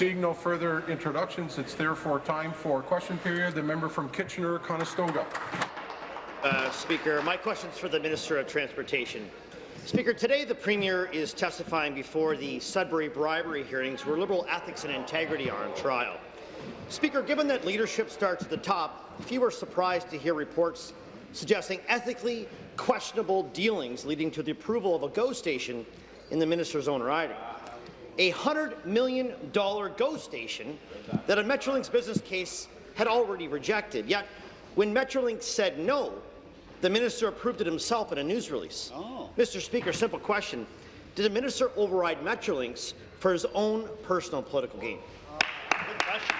Seeing no further introductions, it's therefore time for question period. The member from Kitchener-Conestoga. Uh, Speaker, my question is for the Minister of Transportation. Speaker, today the Premier is testifying before the Sudbury bribery hearings where Liberal ethics and integrity are on trial. Speaker, given that leadership starts at the top, few are surprised to hear reports suggesting ethically questionable dealings leading to the approval of a GO station in the minister's own riding. A $100 million GO station that a Metrolinx business case had already rejected. Yet, when Metrolinx said no, the minister approved it himself in a news release. Oh. Mr. Speaker, simple question. Did the minister override Metrolinx for his own personal political gain? Good question.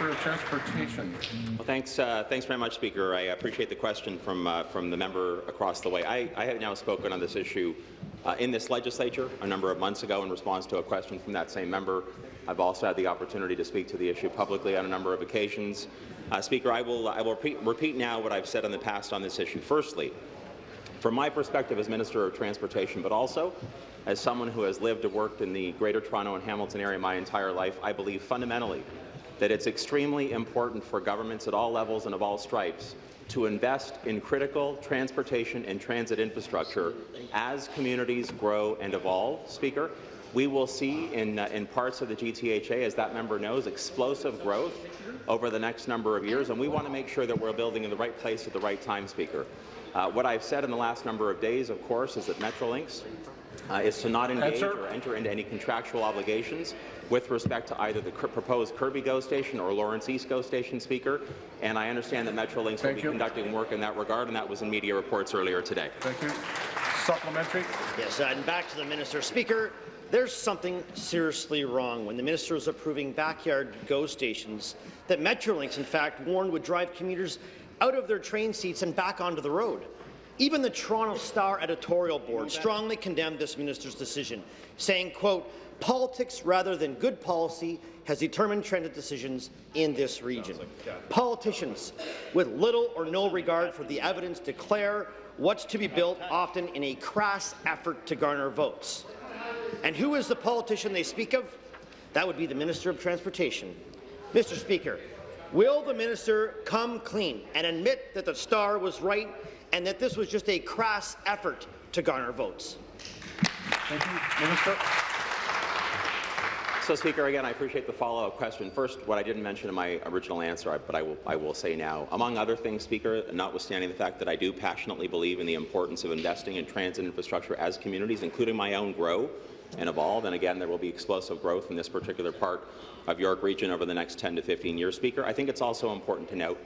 Minister of Transportation. Well, thanks, uh, thanks very much, Speaker. I appreciate the question from uh, from the member across the way. I, I have now spoken on this issue uh, in this legislature a number of months ago in response to a question from that same member. I've also had the opportunity to speak to the issue publicly on a number of occasions. Uh, Speaker, I will, I will repeat, repeat now what I've said in the past on this issue. Firstly, from my perspective as Minister of Transportation, but also as someone who has lived and worked in the Greater Toronto and Hamilton area my entire life, I believe fundamentally that it's extremely important for governments at all levels and of all stripes to invest in critical transportation and transit infrastructure as communities grow and evolve, Speaker. We will see in, uh, in parts of the GTHA, as that member knows, explosive growth over the next number of years, and we want to make sure that we're building in the right place at the right time, Speaker. Uh, what I've said in the last number of days, of course, is that Metrolinx uh, is to not engage or enter into any contractual obligations with respect to either the proposed Kirby GO station or Lawrence East GO station, Speaker. And I understand that Metrolinx Thank will be you. conducting work in that regard, and that was in media reports earlier today. Thank you. Supplementary. Yes, uh, and back to the minister. Speaker, there's something seriously wrong when the minister is approving backyard GO stations that Metrolinx, in fact, warned would drive commuters out of their train seats and back onto the road. Even the Toronto Star editorial board strongly condemned this minister's decision, saying, quote, politics rather than good policy has determined transit decisions in this region. Politicians with little or no regard for the evidence declare what's to be built, often in a crass effort to garner votes. And who is the politician they speak of? That would be the Minister of Transportation. Mr. Speaker, will the minister come clean and admit that the Star was right and that this was just a crass effort to garner votes. Thank you. Minister. So, Speaker, again, I appreciate the follow-up question. First, what I didn't mention in my original answer, but I will, I will say now, among other things, Speaker, notwithstanding the fact that I do passionately believe in the importance of investing in transit infrastructure as communities, including my own GROW and evolve, and again, there will be explosive growth in this particular part of York Region over the next 10 to 15 years, Speaker. I think it's also important to note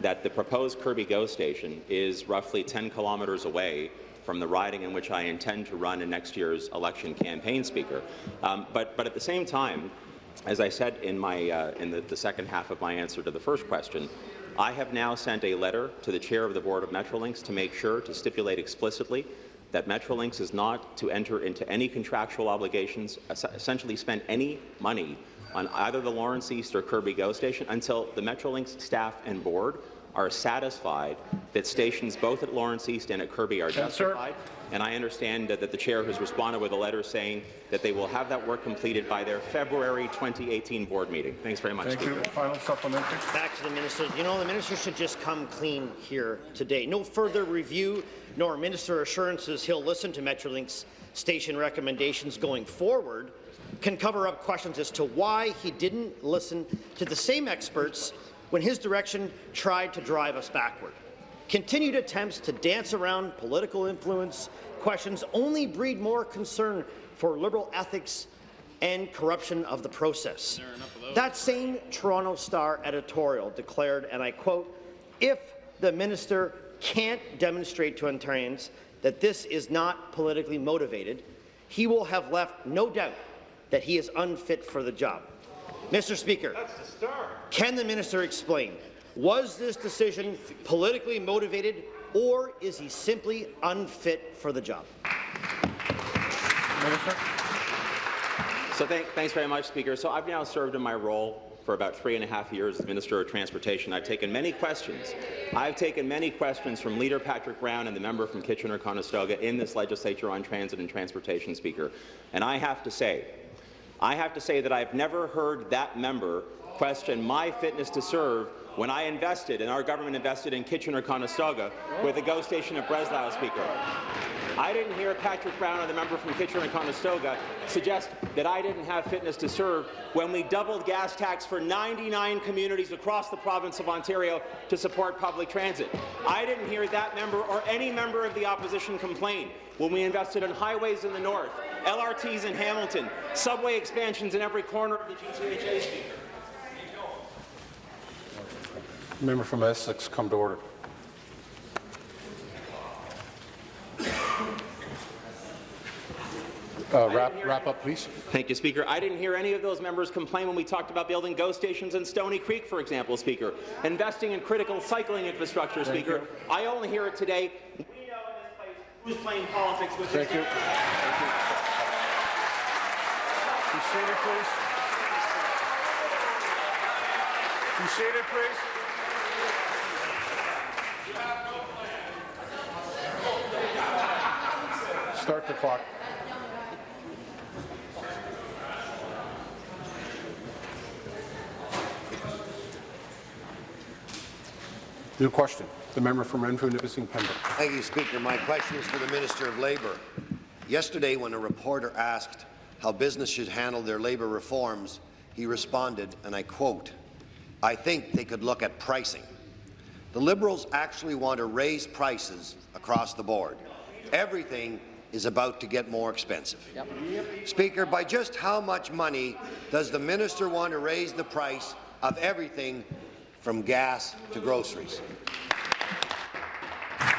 that the proposed Kirby GO station is roughly 10 kilometres away from the riding in which I intend to run in next year's election campaign, Speaker. Um, but, but at the same time, as I said in, my, uh, in the, the second half of my answer to the first question, I have now sent a letter to the chair of the board of Metrolinx to make sure to stipulate explicitly that Metrolinx is not to enter into any contractual obligations, essentially spend any money on either the Lawrence East or Kirby GO station until the Metrolinx staff and board are satisfied that stations both at Lawrence East and at Kirby are justified. And I understand that, that, the chair has responded with a letter saying that they will have that work completed by their February 2018 board meeting. Thanks very much. Thank you. Final supplementary. Back to the minister. You know, the minister should just come clean here today. No further review nor minister assurances he'll listen to Metrolinx station recommendations going forward can cover up questions as to why he didn't listen to the same experts when his direction tried to drive us backward. Continued attempts to dance around political influence questions only breed more concern for Liberal ethics and corruption of the process. That same Toronto Star editorial declared, and I quote, if the minister can't demonstrate to Ontarians that this is not politically motivated, he will have left no doubt that he is unfit for the job. Mr. Speaker, the can the minister explain, was this decision politically motivated or is he simply unfit for the job? Minister. So thank, thanks very much, Speaker. So I've now served in my role for about three and a half years as Minister of Transportation. I've taken many questions. I've taken many questions from Leader Patrick Brown and the member from Kitchener-Conestoga in this legislature on transit and transportation, Speaker. And I have to say I have to say that I've never heard that member question my fitness to serve when I invested, and our government invested in Kitchener-Conestoga with a GO station at Breslau, Speaker. I didn't hear Patrick Brown, or the member from Kitchener-Conestoga, suggest that I didn't have fitness to serve when we doubled gas tax for 99 communities across the province of Ontario to support public transit. I didn't hear that member or any member of the opposition complain when we invested in highways in the north, LRTs in Hamilton, subway expansions in every corner of the GTHA, Speaker. Member from Essex, come to order. Uh, Wrap wrap up, please. Thank you, Speaker. I didn't hear any of those members complain when we talked about building GO stations in Stoney Creek, for example, Speaker, investing in critical cycling infrastructure, Thank Speaker. you. I only hear it today. We know in this place who's playing politics with Thank this. you. Thank you. Be seated, please. Be seated, please. Start the clock. New question. The member from Renfrew, Nipissing, Pembroke. Thank you, Speaker. My question is for the Minister of Labour. Yesterday, when a reporter asked how business should handle their labour reforms, he responded, and I quote, I think they could look at pricing. The Liberals actually want to raise prices across the board. Everything is about to get more expensive. Speaker, by just how much money does the minister want to raise the price of everything from gas to groceries?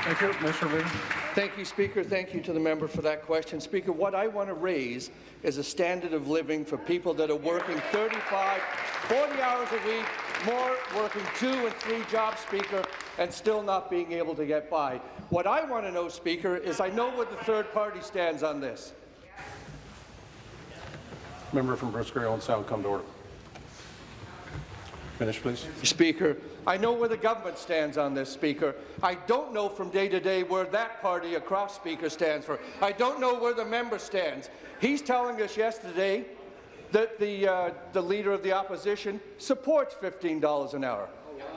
Thank you. Mr. Lee. Thank you, Speaker. Thank you to the member for that question. Speaker, what I want to raise is a standard of living for people that are working 35, 40 hours a week, more working two and three jobs, Speaker, and still not being able to get by. What I want to know, Speaker, is I know where the third party stands on this. Member from Bruce Grey, Owen Sound, come to order. Finish, please. Speaker, I know where the government stands on this, Speaker. I don't know from day to day where that party across Speaker stands for. I don't know where the member stands. He's telling us yesterday that the, uh, the Leader of the Opposition supports $15 an hour.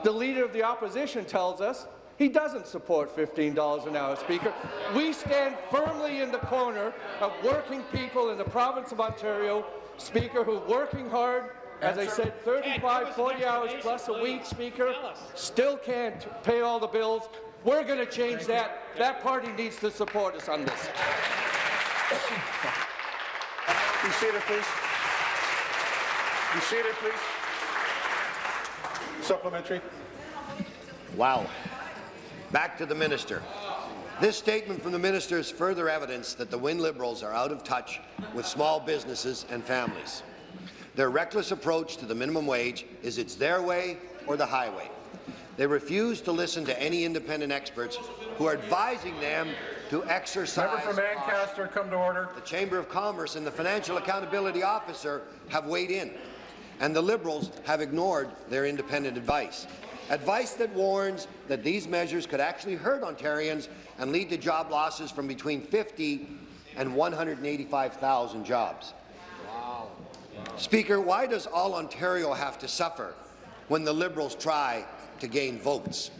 The Leader of the Opposition tells us he doesn't support $15 an hour, Speaker. We stand firmly in the corner of working people in the province of Ontario, Speaker, who working hard, as I said, 35, 40 hours plus a week, Speaker, still can't pay all the bills. We're going to change that. That party needs to support us on this. Be seated, please. Be seated, please. Supplementary. Wow. Back to the minister. This statement from the minister is further evidence that the Wynne Liberals are out of touch with small businesses and families. Their reckless approach to the minimum wage is it's their way or the highway. They refuse to listen to any independent experts who are advising them to exercise Member from Ancaster, come to order. the Chamber of Commerce and the Financial Accountability Officer have weighed in, and the Liberals have ignored their independent advice. Advice that warns that these measures could actually hurt Ontarians and lead to job losses from between 50 and 185,000 jobs. wow Speaker, why does all Ontario have to suffer when the Liberals try to gain votes?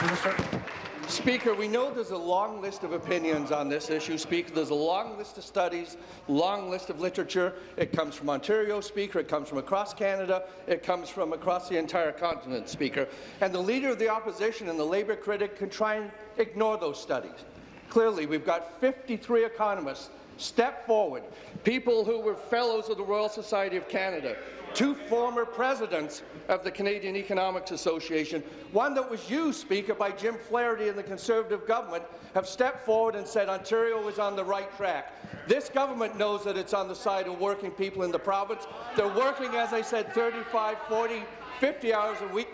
Minister. Speaker, we know there's a long list of opinions on this issue. Speaker, there's a long list of studies, long list of literature. It comes from Ontario, Speaker. It comes from across Canada. It comes from across the entire continent, Speaker. And the Leader of the Opposition and the Labour critic can try and ignore those studies. Clearly, we've got 53 economists step forward, people who were fellows of the Royal Society of Canada, two former presidents of the Canadian Economics Association, one that was used, Speaker, by Jim Flaherty and the Conservative government, have stepped forward and said Ontario is on the right track. This government knows that it's on the side of working people in the province. They're working, as I said, 35, 40, 50 hours a week.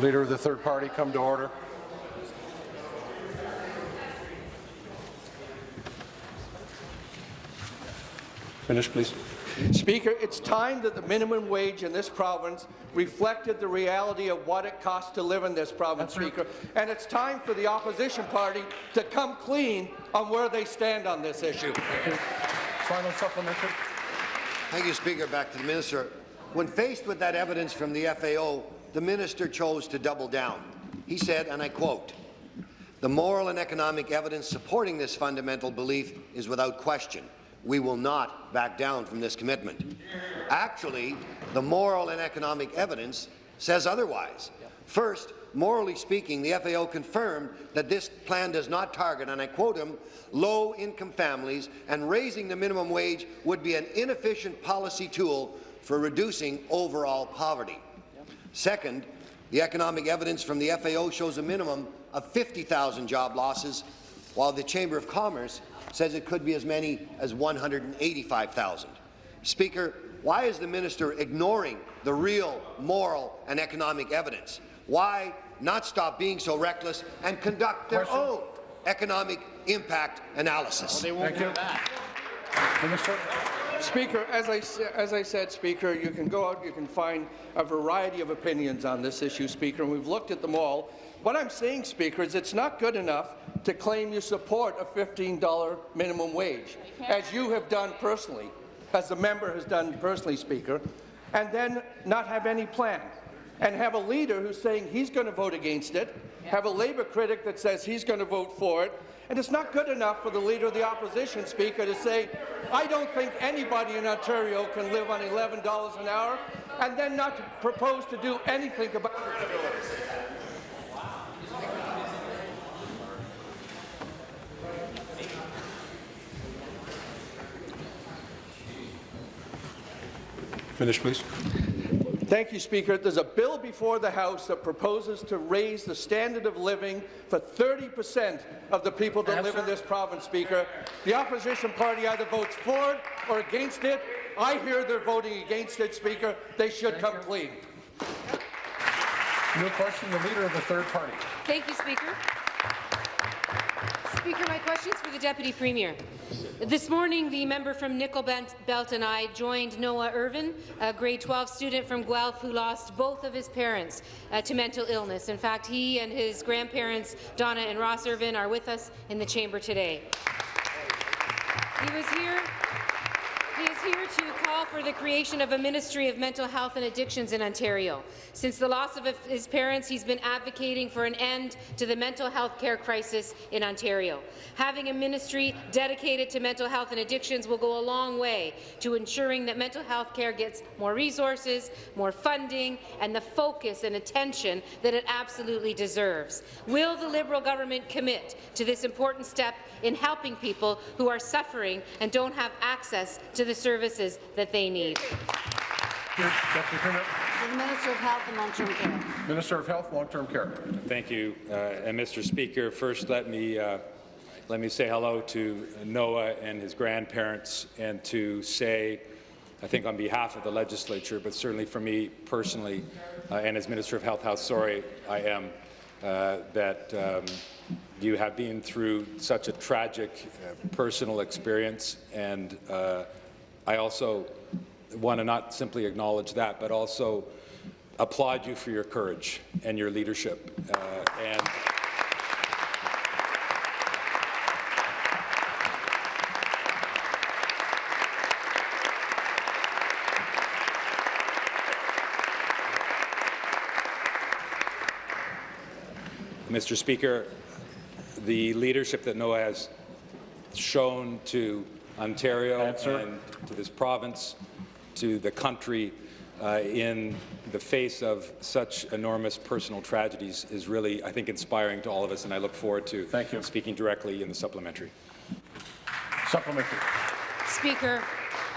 Leader of the third party, come to order. Finish, please. Speaker, it's time that the minimum wage in this province reflected the reality of what it costs to live in this province, Speaker. And it's time for the opposition party to come clean on where they stand on this issue. Final supplementary. Thank you, Speaker. Back to the minister. When faced with that evidence from the FAO, the minister chose to double down. He said, and I quote, the moral and economic evidence supporting this fundamental belief is without question. We will not back down from this commitment. Actually, the moral and economic evidence says otherwise. First, morally speaking, the FAO confirmed that this plan does not target, and I quote him, low-income families, and raising the minimum wage would be an inefficient policy tool for reducing overall poverty. Second, the economic evidence from the FAO shows a minimum of 50,000 job losses, while the Chamber of Commerce says it could be as many as 185,000. Speaker, why is the minister ignoring the real moral and economic evidence? Why not stop being so reckless and conduct their Question. own economic impact analysis? Thank you. Minister. Speaker, as I, as I said, Speaker, you can go out, you can find a variety of opinions on this issue, Speaker, and we've looked at them all. What I'm saying, Speaker, is it's not good enough to claim you support a $15 minimum wage, as you have done personally, as the member has done personally, Speaker, and then not have any plan, and have a leader who's saying he's going to vote against it, have a Labour critic that says he's going to vote for it, and it's not good enough for the Leader of the Opposition, Speaker, to say, I don't think anybody in Ontario can live on $11 an hour, and then not propose to do anything about it. Finish, please. Thank you, Speaker. There's a bill before the House that proposes to raise the standard of living for 30 percent of the people that live in this province, Speaker. The opposition party either votes for it or against it. I hear they're voting against it, Speaker. They should come clean. New question, the leader of the third party. Thank you, Speaker. Speaker, my question is for the Deputy Premier. This morning, the member from Nickel Belt and I joined Noah Irvine, a grade 12 student from Guelph who lost both of his parents uh, to mental illness. In fact, he and his grandparents, Donna and Ross Irvine, are with us in the chamber today. He was here he is here to call for the creation of a Ministry of Mental Health and Addictions in Ontario. Since the loss of his parents, he's been advocating for an end to the mental health care crisis in Ontario. Having a ministry dedicated to mental health and addictions will go a long way to ensuring that mental health care gets more resources, more funding, and the focus and attention that it absolutely deserves. Will the Liberal government commit to this important step in helping people who are suffering and don't have access to the services that they need. Deputy Premier. To the Minister of Health and Long-Term Care. Minister of Health, Long-Term Care. Thank you, uh, and Mr. Speaker. First, let me uh, let me say hello to Noah and his grandparents, and to say, I think on behalf of the legislature, but certainly for me personally, uh, and as Minister of Health, how sorry I am uh, that um, you have been through such a tragic uh, personal experience, and uh, I also want to not simply acknowledge that, but also applaud you for your courage and your leadership. Uh, and Mr. Speaker, the leadership that Noah has shown to Ontario Answer. and to this province, to the country, uh, in the face of such enormous personal tragedies is really, I think, inspiring to all of us, and I look forward to Thank you. speaking directly in the supplementary. Supplementary. Speaker,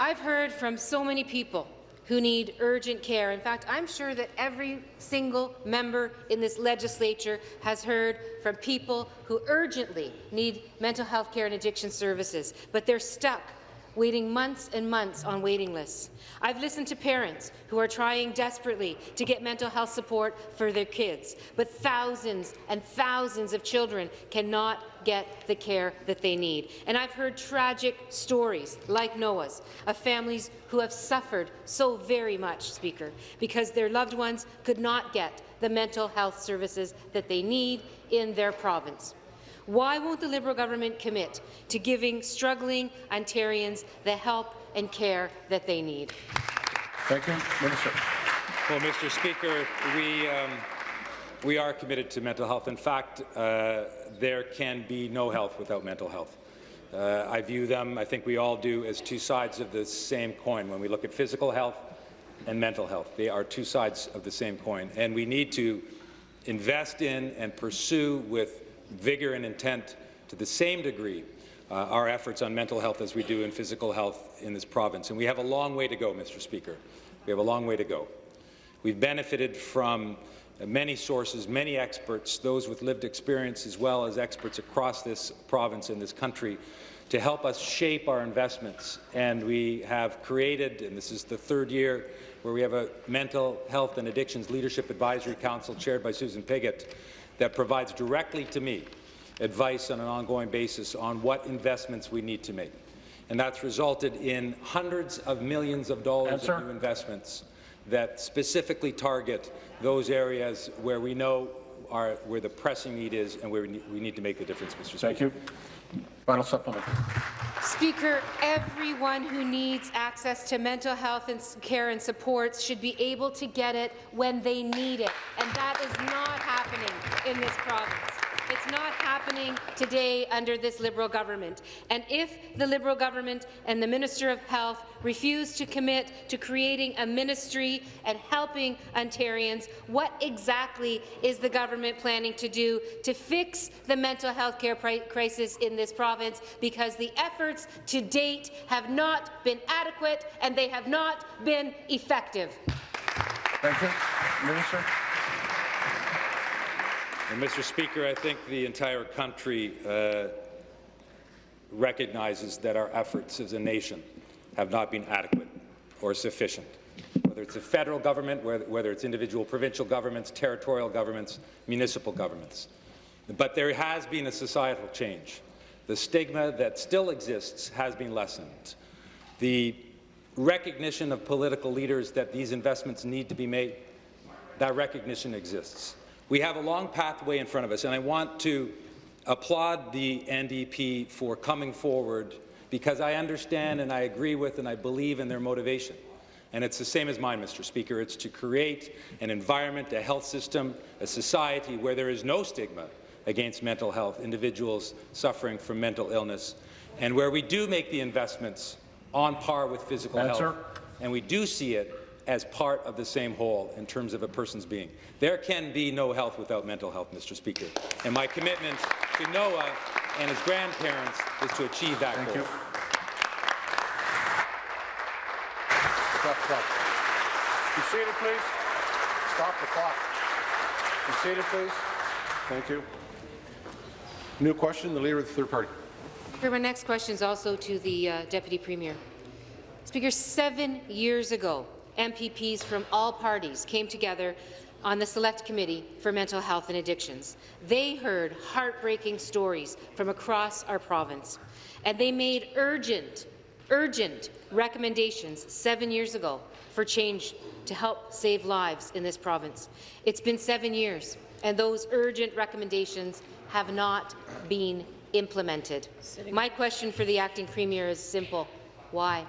I've heard from so many people who need urgent care. In fact, I'm sure that every single member in this legislature has heard from people who urgently need mental health care and addiction services, but they're stuck waiting months and months on waiting lists. I've listened to parents who are trying desperately to get mental health support for their kids, but thousands and thousands of children cannot get the care that they need. And I've heard tragic stories like Noah's of families who have suffered so very much, Speaker, because their loved ones could not get the mental health services that they need in their province. Why won't the Liberal government commit to giving struggling Ontarians the help and care that they need? Thank you. Minister. Well, Mr. Speaker, we, um, we are committed to mental health. In fact, uh, there can be no health without mental health. Uh, I view them, I think we all do, as two sides of the same coin. When we look at physical health and mental health, they are two sides of the same coin. And we need to invest in and pursue with vigour and intent to the same degree uh, our efforts on mental health as we do in physical health in this province. And we have a long way to go, Mr. Speaker. We have a long way to go. We've benefited from many sources, many experts, those with lived experience as well as experts across this province and this country to help us shape our investments. And we have created, and this is the third year, where we have a Mental Health and Addictions Leadership Advisory Council chaired by Susan Pigott that provides directly to me advice on an ongoing basis on what investments we need to make. And that's resulted in hundreds of millions of dollars of new investments that specifically target those areas where we know are where the pressing need is and where we need, we need to make the difference, Mr. Speaker. Thank you. Final supplement. Speaker, everyone who needs access to mental health and care and supports should be able to get it when they need it, and that is not happening in this province. It's not happening today under this Liberal government. And if the Liberal government and the Minister of Health refuse to commit to creating a ministry and helping Ontarians, what exactly is the government planning to do to fix the mental health care crisis in this province? Because the efforts to date have not been adequate and they have not been effective. Thank you. Minister. And Mr. Speaker, I think the entire country uh, recognizes that our efforts as a nation have not been adequate or sufficient. Whether it's the federal government, whether, whether it's individual provincial governments, territorial governments, municipal governments. But there has been a societal change. The stigma that still exists has been lessened. The recognition of political leaders that these investments need to be made, that recognition exists. We have a long pathway in front of us, and I want to applaud the NDP for coming forward because I understand and I agree with and I believe in their motivation. And it's the same as mine, Mr. Speaker. It's to create an environment, a health system, a society where there is no stigma against mental health, individuals suffering from mental illness, and where we do make the investments on par with physical health, and we do see it as part of the same whole in terms of a person's being. There can be no health without mental health, Mr. Speaker. And my commitment to Noah and his grandparents is to achieve that Thank goal. you. Stop the clock. Be seated, please. Stop the clock. Be seated, please. Thank you. New question, the Leader of the Third Party. Speaker, my next question is also to the uh, Deputy Premier. Speaker, seven years ago, MPPs from all parties came together on the Select Committee for Mental Health and Addictions. They heard heartbreaking stories from across our province, and they made urgent, urgent recommendations seven years ago for change to help save lives in this province. It's been seven years, and those urgent recommendations have not been implemented. My question for the acting premier is simple. Why?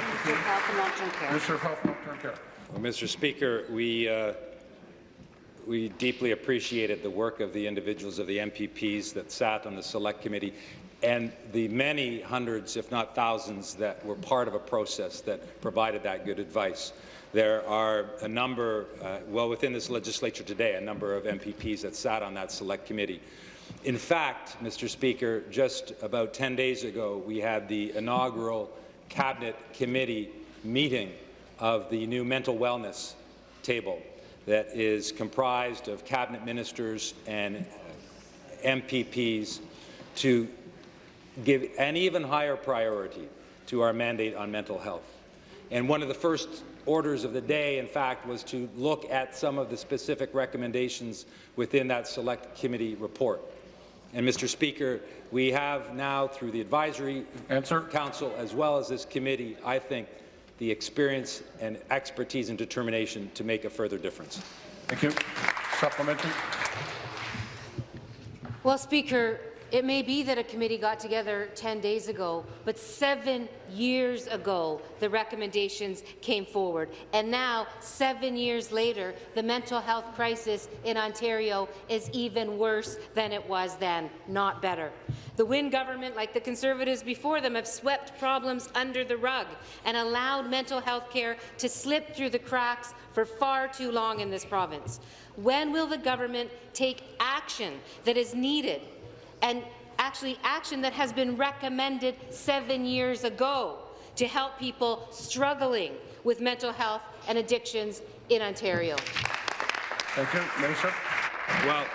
Care. Minister of Health and Long-Term Care. Well, Mr. Speaker, we, uh, we deeply appreciated the work of the individuals of the MPPs that sat on the Select Committee and the many hundreds, if not thousands, that were part of a process that provided that good advice. There are a number, uh, well, within this legislature today, a number of MPPs that sat on that Select Committee. In fact, Mr. Speaker, just about 10 days ago, we had the inaugural Cabinet Committee meeting of the new mental wellness table that is comprised of cabinet ministers and MPPs to give an even higher priority to our mandate on mental health. And one of the first orders of the day, in fact, was to look at some of the specific recommendations within that Select Committee report. And, Mr. Speaker, we have now, through the Advisory Answer. Council as well as this committee, I think, the experience and expertise and determination to make a further difference. Thank you. Supplementary. Well, Speaker, it may be that a committee got together 10 days ago, but seven years ago, the recommendations came forward. And now, seven years later, the mental health crisis in Ontario is even worse than it was then, not better. The Wynne government, like the Conservatives before them, have swept problems under the rug and allowed mental health care to slip through the cracks for far too long in this province. When will the government take action that is needed and actually action that has been recommended seven years ago to help people struggling with mental health and addictions in Ontario. Thank you. Minister. Well,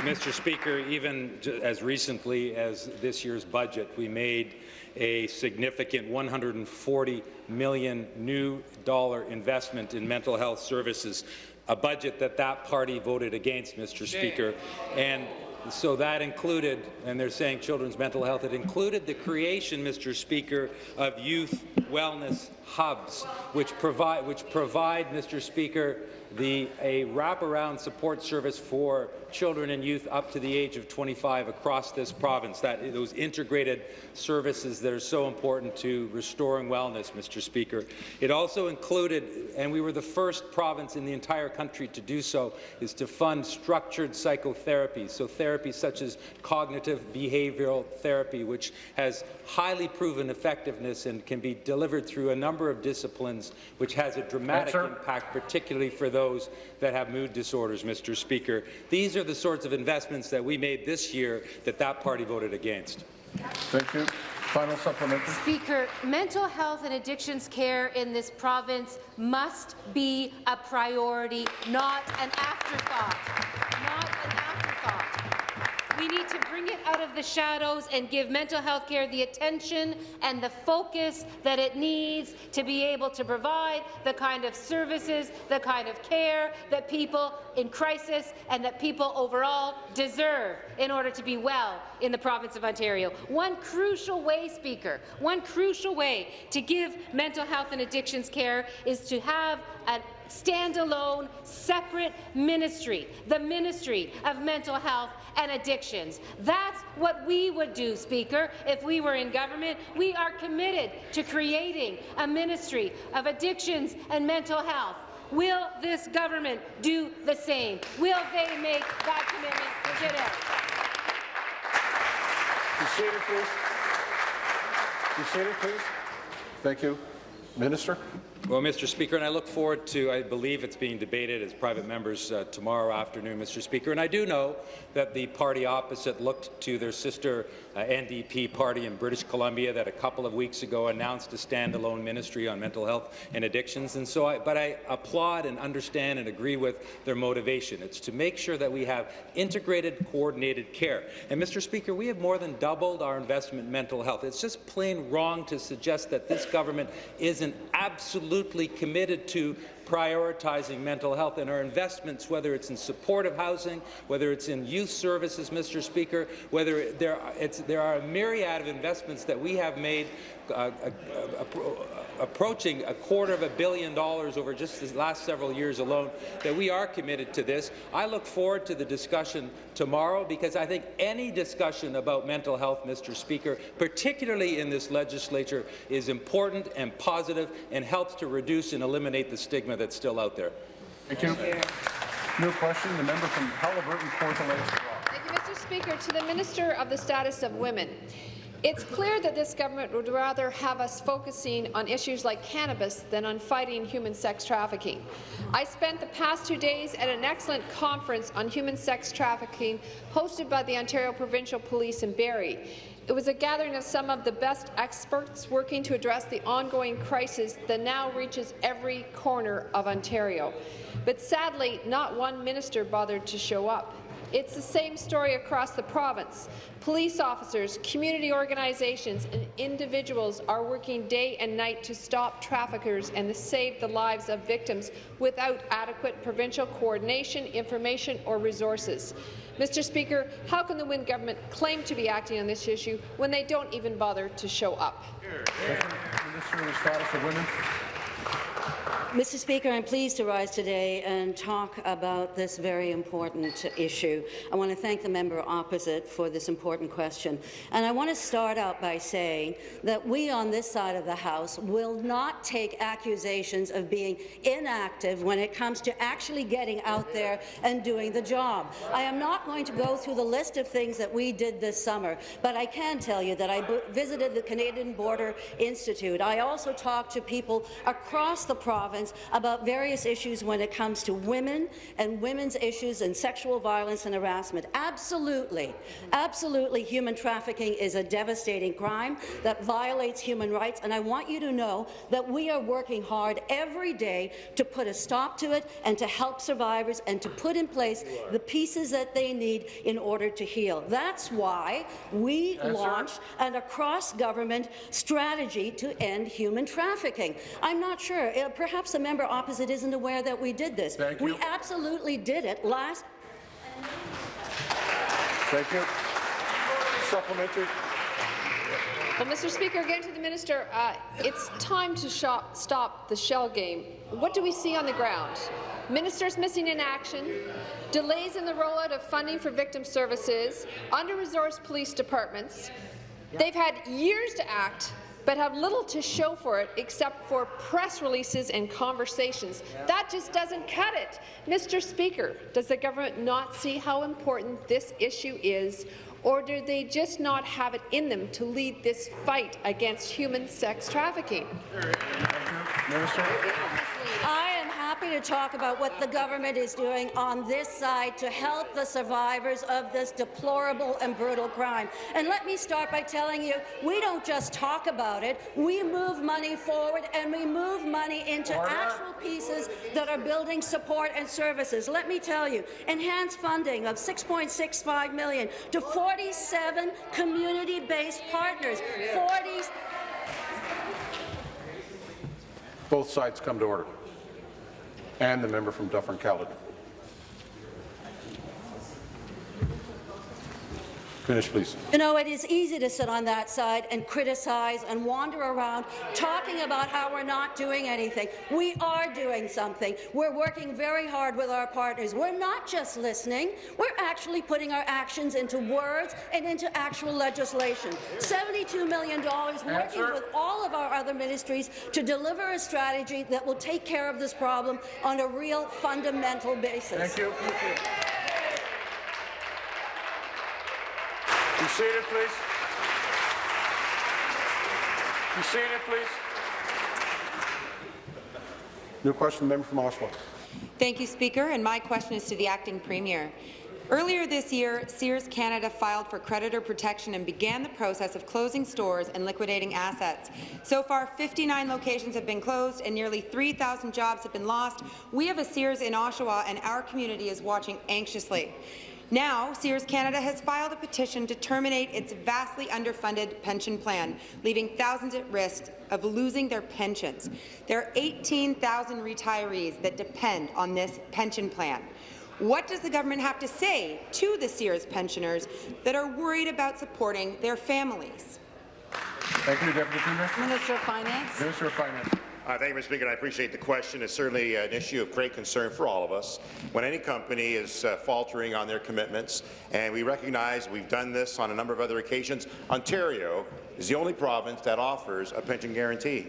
Mr. Speaker, even as recently as this year's budget, we made a significant $140 million new dollar investment in mental health services, a budget that that party voted against, Mr. Speaker. And so that included, and they're saying children's mental health, it included the creation, Mr. Speaker, of youth wellness hubs, which provide, which provide, Mr. Speaker, the, a wraparound support service for children and youth up to the age of 25 across this province. That those integrated services that are so important to restoring wellness, Mr. Speaker. It also included, and we were the first province in the entire country to do so, is to fund structured psychotherapy. So therapies such as cognitive behavioral therapy, which has highly proven effectiveness and can be delivered through a number of disciplines, which has a dramatic impact, particularly for those that have mood disorders, Mr. Speaker. These are the sorts of investments that we made this year that that party voted against. Thank you. Final supplementary. Speaker, mental health and addictions care in this province must be a priority, not an afterthought. Not an afterthought. We need to bring it out of the shadows and give mental health care the attention and the focus that it needs to be able to provide the kind of services, the kind of care that people in crisis and that people overall deserve in order to be well in the province of Ontario. One crucial way, Speaker, one crucial way to give mental health and addictions care is to have a standalone, separate ministry, the Ministry of Mental Health and Addictions. That's what we would do, Speaker, if we were in government. We are committed to creating a Ministry of Addictions and Mental Health. Will this government do the same? Will they make that commitment today? Be seated, please. Be seated, please. Thank you. Minister. Well, Mr. Speaker, and I look forward to, I believe it's being debated as private members uh, tomorrow afternoon, Mr. Speaker, and I do know that the party opposite looked to their sister uh, NDP party in British Columbia that a couple of weeks ago announced a standalone ministry on mental health and addictions, and so I, but I applaud and understand and agree with their motivation. It's to make sure that we have integrated, coordinated care. And, Mr. Speaker, we have more than doubled our investment in mental health. It's just plain wrong to suggest that this government isn't absolutely committed to prioritizing mental health and our investments, whether it's in supportive housing, whether it's in youth services, Mr. Speaker, whether there there are a myriad of investments that we have made uh, uh, uh, approaching a quarter of a billion dollars over just the last several years alone, that we are committed to this. I look forward to the discussion tomorrow because I think any discussion about mental health, Mr. Speaker, particularly in this legislature, is important and positive and helps to reduce and eliminate the stigma that's still out there. Thank you. New question, the member from Haliburton, Kawartha Lakes. Thank you, Mr. Speaker. To the Minister of the Status of Women. It's clear that this government would rather have us focusing on issues like cannabis than on fighting human sex trafficking. I spent the past two days at an excellent conference on human sex trafficking hosted by the Ontario Provincial Police in Barrie. It was a gathering of some of the best experts working to address the ongoing crisis that now reaches every corner of Ontario. But sadly, not one minister bothered to show up. It's the same story across the province. Police officers, community organizations, and individuals are working day and night to stop traffickers and to save the lives of victims without adequate provincial coordination, information or resources. Mr. Speaker, how can the Wynne government claim to be acting on this issue when they don't even bother to show up? Minister of the Status of Women. Mr. Speaker, I'm pleased to rise today and talk about this very important issue. I want to thank the member opposite for this important question. And I want to start out by saying that we on this side of the House will not take accusations of being inactive when it comes to actually getting out there and doing the job. I am not going to go through the list of things that we did this summer, but I can tell you that I visited the Canadian Border Institute. I also talked to people across the province about various issues when it comes to women and women's issues and sexual violence and harassment. Absolutely, absolutely, human trafficking is a devastating crime that violates human rights, and I want you to know that we are working hard every day to put a stop to it and to help survivors and to put in place the pieces that they need in order to heal. That's why we launched an across-government strategy to end human trafficking. I'm not sure. Uh, perhaps the member opposite isn't aware that we did this. Thank we you. absolutely did it last. Thank you. Supplementary. Well, Mr. Speaker, again to the minister, uh, it's time to shop, stop the shell game. What do we see on the ground? Ministers missing in action, delays in the rollout of funding for victim services, under-resourced police departments. They've had years to act, but have little to show for it except for press releases and conversations. That just doesn't cut it. Mr. Speaker, does the government not see how important this issue is, or do they just not have it in them to lead this fight against human sex trafficking? Minister. I am happy to talk about what the government is doing on this side to help the survivors of this deplorable and brutal crime. And let me start by telling you, we don't just talk about it, we move money forward and we move money into Order. actual pieces that are building support and services. Let me tell you, enhanced funding of 6.65 million to 47 community-based partners. 40 Both sides come to order. And the member from Dufferin-Caledon. Finish, please. You know, it is easy to sit on that side and criticize and wander around talking about how we're not doing anything. We are doing something. We're working very hard with our partners. We're not just listening. We're actually putting our actions into words and into actual legislation. $72 million working Answer. with all of our other ministries to deliver a strategy that will take care of this problem on a real fundamental basis. Thank you. Be seated, please. Be seated, please. New question, member from Oshawa. Thank you, Speaker, and my question is to the acting premier. Earlier this year, Sears Canada filed for creditor protection and began the process of closing stores and liquidating assets. So far, 59 locations have been closed and nearly 3,000 jobs have been lost. We have a Sears in Oshawa, and our community is watching anxiously. Now, Sears Canada has filed a petition to terminate its vastly underfunded pension plan, leaving thousands at risk of losing their pensions. There are 18,000 retirees that depend on this pension plan. What does the government have to say to the Sears pensioners that are worried about supporting their families? Thank you, Deputy Premier. Minister of Finance. Minister of Finance. Uh, thank you, Mr. Speaker. I appreciate the question. It's certainly an issue of great concern for all of us. When any company is uh, faltering on their commitments, and we recognize we've done this on a number of other occasions, Ontario is the only province that offers a pension guarantee.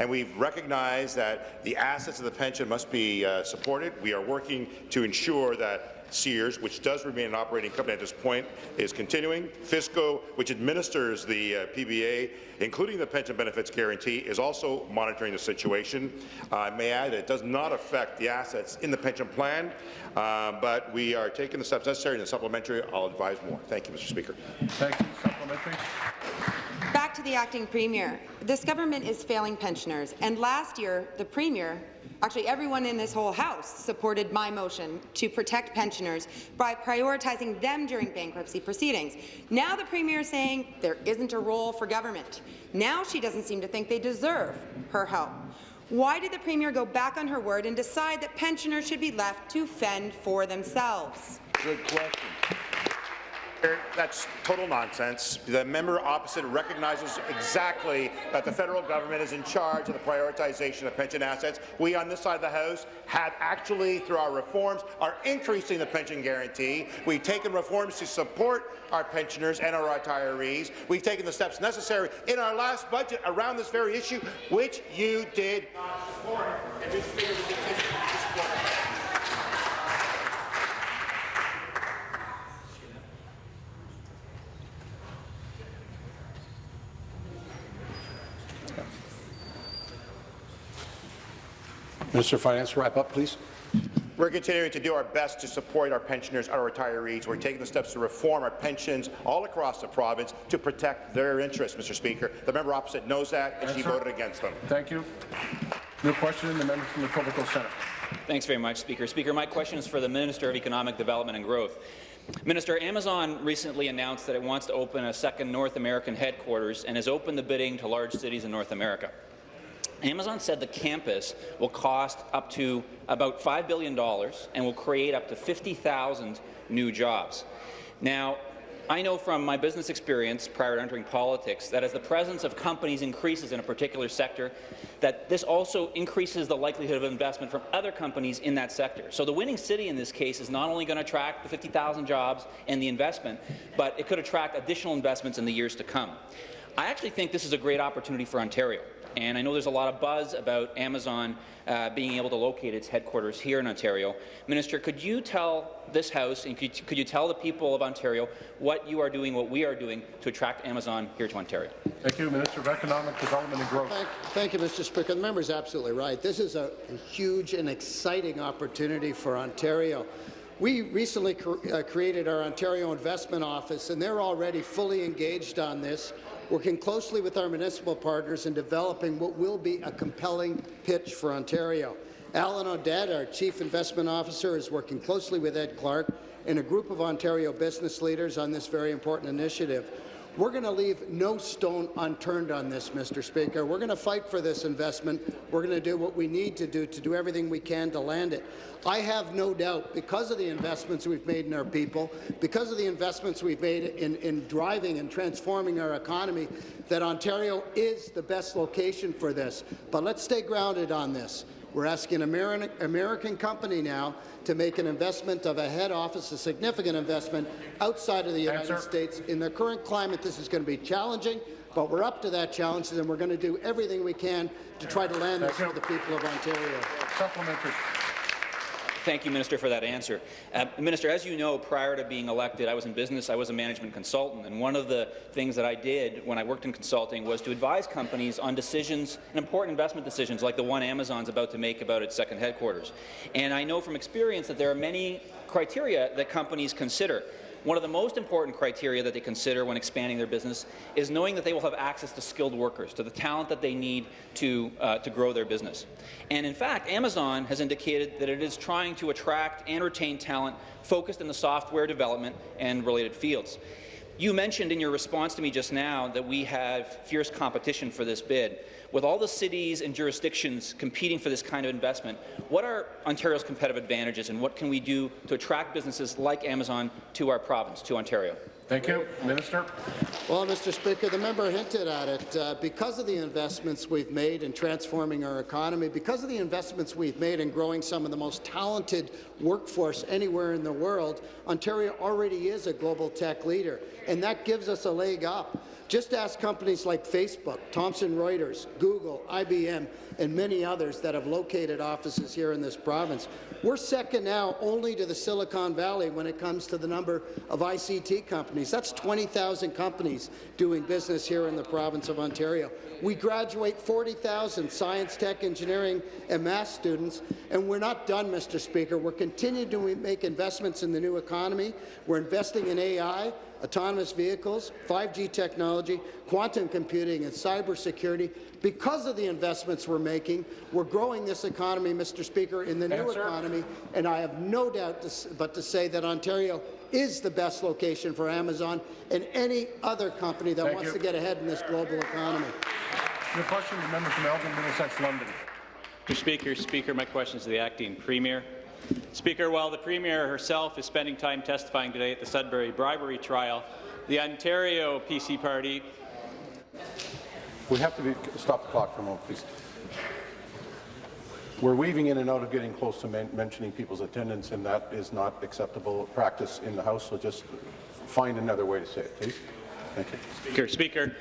And we've recognized that the assets of the pension must be uh, supported. We are working to ensure that Sears, which does remain an operating company at this point, is continuing. FSCO, which administers the uh, PBA, including the pension benefits guarantee, is also monitoring the situation. Uh, I may add that it does not affect the assets in the pension plan, uh, but we are taking the steps necessary in the supplementary. I'll advise more. Thank you, Mr. Speaker. Thank you. Supplementary. Back to the acting premier. This government is failing pensioners, and last year the premier actually everyone in this whole House supported my motion to protect pensioners by prioritizing them during bankruptcy proceedings. Now the Premier is saying there isn't a role for government. Now she doesn't seem to think they deserve her help. Why did the Premier go back on her word and decide that pensioners should be left to fend for themselves? Good question. That's total nonsense. The member opposite recognizes exactly that the federal government is in charge of the prioritization of pension assets. We on this side of the House have actually, through our reforms, are increasing the pension guarantee. We've taken reforms to support our pensioners and our retirees. We've taken the steps necessary in our last budget around this very issue, which you did not support. Mr. Speaker, we continue to support. Minister of Finance, wrap up, please. We're continuing to do our best to support our pensioners, our retirees. We're taking the steps to reform our pensions all across the province to protect their interests, Mr. Speaker. The member opposite knows that, and she sir. voted against them. Thank you. New question, the member from the Etobicoke Centre. Thanks very much, Speaker. Speaker, my question is for the Minister of Economic Development and Growth. Minister, Amazon recently announced that it wants to open a second North American headquarters and has opened the bidding to large cities in North America. Amazon said the campus will cost up to about $5 billion and will create up to 50,000 new jobs. Now, I know from my business experience prior to entering politics that as the presence of companies increases in a particular sector, that this also increases the likelihood of investment from other companies in that sector. So the winning city in this case is not only going to attract the 50,000 jobs and the investment, but it could attract additional investments in the years to come. I actually think this is a great opportunity for Ontario. And I know there's a lot of buzz about Amazon uh, being able to locate its headquarters here in Ontario. Minister, could you tell this House and could, could you tell the people of Ontario what you are doing, what we are doing to attract Amazon here to Ontario? Thank you, Minister of Economic Development and Growth. Thank, thank you, Mr. Speaker. The member is absolutely right. This is a, a huge and exciting opportunity for Ontario. We recently cr uh, created our Ontario Investment Office, and they're already fully engaged on this, working closely with our municipal partners in developing what will be a compelling pitch for Ontario. Alan Odette, our Chief Investment Officer, is working closely with Ed Clark and a group of Ontario business leaders on this very important initiative. We're going to leave no stone unturned on this, Mr. Speaker. We're going to fight for this investment. We're going to do what we need to do to do everything we can to land it. I have no doubt, because of the investments we've made in our people, because of the investments we've made in, in driving and transforming our economy, that Ontario is the best location for this. But let's stay grounded on this. We're asking an American, American company now to make an investment of a head office, a significant investment outside of the United Answer. States. In the current climate, this is going to be challenging, but we're up to that challenge, and we're going to do everything we can to try to land this Thank for the people of Ontario. Supplementary. Thank you, Minister, for that answer. Uh, Minister, as you know, prior to being elected, I was in business, I was a management consultant, and one of the things that I did when I worked in consulting was to advise companies on decisions, and important investment decisions, like the one Amazon's about to make about its second headquarters. And I know from experience that there are many criteria that companies consider. One of the most important criteria that they consider when expanding their business is knowing that they will have access to skilled workers, to the talent that they need to, uh, to grow their business. And in fact, Amazon has indicated that it is trying to attract and retain talent focused in the software development and related fields. You mentioned in your response to me just now that we have fierce competition for this bid. With all the cities and jurisdictions competing for this kind of investment, what are Ontario's competitive advantages and what can we do to attract businesses like Amazon to our province, to Ontario? Thank you. Minister. Well, Mr. Speaker, the member hinted at it. Uh, because of the investments we've made in transforming our economy, because of the investments we've made in growing some of the most talented workforce anywhere in the world, Ontario already is a global tech leader, and that gives us a leg up. Just ask companies like Facebook, Thomson Reuters, Google, IBM, and many others that have located offices here in this province. We're second now only to the Silicon Valley when it comes to the number of ICT companies. That's 20,000 companies doing business here in the province of Ontario. We graduate 40,000 science, tech, engineering, and math students, and we're not done, Mr. Speaker. We're continuing to make investments in the new economy. We're investing in AI, autonomous vehicles, 5G technology, quantum computing, and cybersecurity. Because of the investments we're making, we're growing this economy, Mr. Speaker, in the new Answer. economy, and I have no doubt to but to say that Ontario is the best location for Amazon and any other company that Thank wants you. to get ahead in this global economy. Your question, the member from Elgin, Middlesex, London. Mr. Speaker, Speaker, my question is to the acting Premier. Speaker, while the Premier herself is spending time testifying today at the Sudbury bribery trial, the Ontario PC Party We have to be, stop the clock for a moment, please. We're weaving in and out of getting close to men mentioning people's attendance, and that is not acceptable practice in the House, so just find another way to say it, please. Thank you. Speaker, Speaker,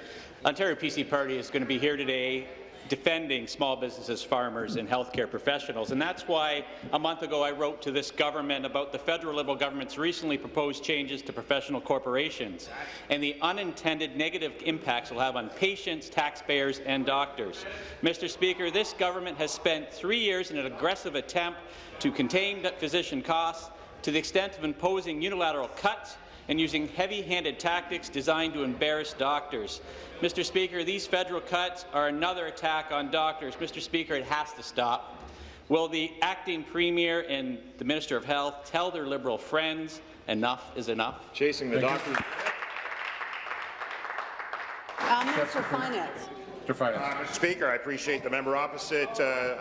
Ontario PC Party is going to be here today defending small businesses, farmers and healthcare professionals. And that's why a month ago I wrote to this government about the federal Liberal government's recently proposed changes to professional corporations and the unintended negative impacts will have on patients, taxpayers and doctors. Mr. Speaker, this government has spent three years in an aggressive attempt to contain physician costs to the extent of imposing unilateral cuts and using heavy-handed tactics designed to embarrass doctors. Mr. Speaker, these federal cuts are another attack on doctors. Mr. Speaker, it has to stop. Will the acting premier and the Minister of Health tell their Liberal friends enough is enough? Chasing the doctors. Uh, Minister of Finance. Mr. Finance. Speaker, I appreciate the member opposite uh,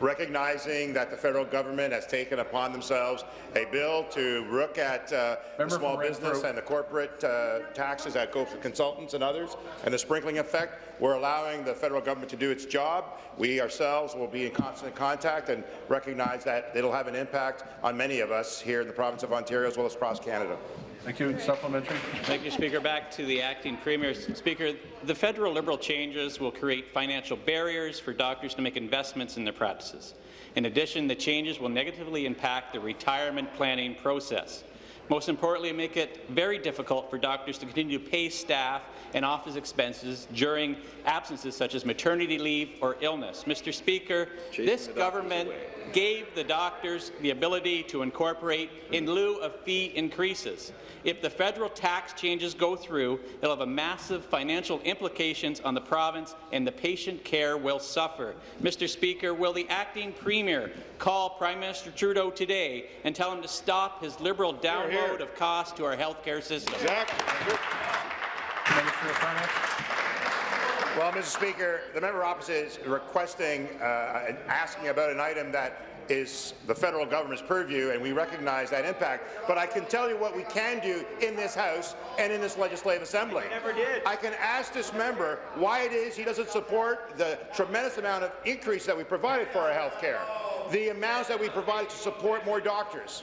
recognizing that the federal government has taken upon themselves a bill to look at uh, the small business and the corporate uh, taxes that go for consultants and others, and the sprinkling effect. We're allowing the federal government to do its job. We ourselves will be in constant contact and recognize that it'll have an impact on many of us here in the province of Ontario as well as across Canada. Thank you. Supplementary. Thank you, Speaker. Back to the acting premier. Speaker, the federal Liberal changes will create financial barriers for doctors to make investments in their practices. In addition, the changes will negatively impact the retirement planning process. Most importantly, make it very difficult for doctors to continue to pay staff and office expenses during absences such as maternity leave or illness. Mr. Speaker, this government gave the doctors the ability to incorporate in lieu of fee increases. If the federal tax changes go through, it'll have a massive financial implications on the province and the patient care will suffer. Mr. Speaker, will the acting premier call Prime Minister Trudeau today and tell him to stop his Liberal download of cost to our health care system? Minister of Finance. Well, Mr. Speaker, the member opposite is requesting uh, and asking about an item that is the federal government's purview, and we recognize that impact. But I can tell you what we can do in this House and in this Legislative Assembly. never did. I can ask this member why it is he doesn't support the tremendous amount of increase that we provided for our health care, the amounts that we provided to support more doctors.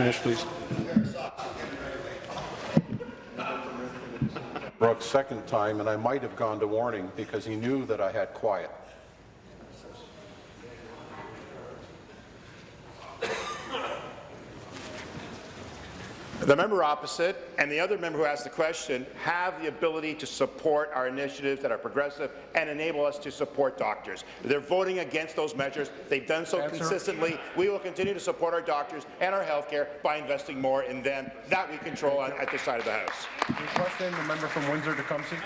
Finish, please. Brooks, second time, and I might have gone to warning because he knew that I had quiet. The member opposite and the other member who asked the question have the ability to support our initiatives that are progressive and enable us to support doctors. They're voting against those measures. They've done so Answer. consistently. We will continue to support our doctors and our health care by investing more in them. That we control on, at this side of the House. Your question, the member from Windsor-Tecumseh.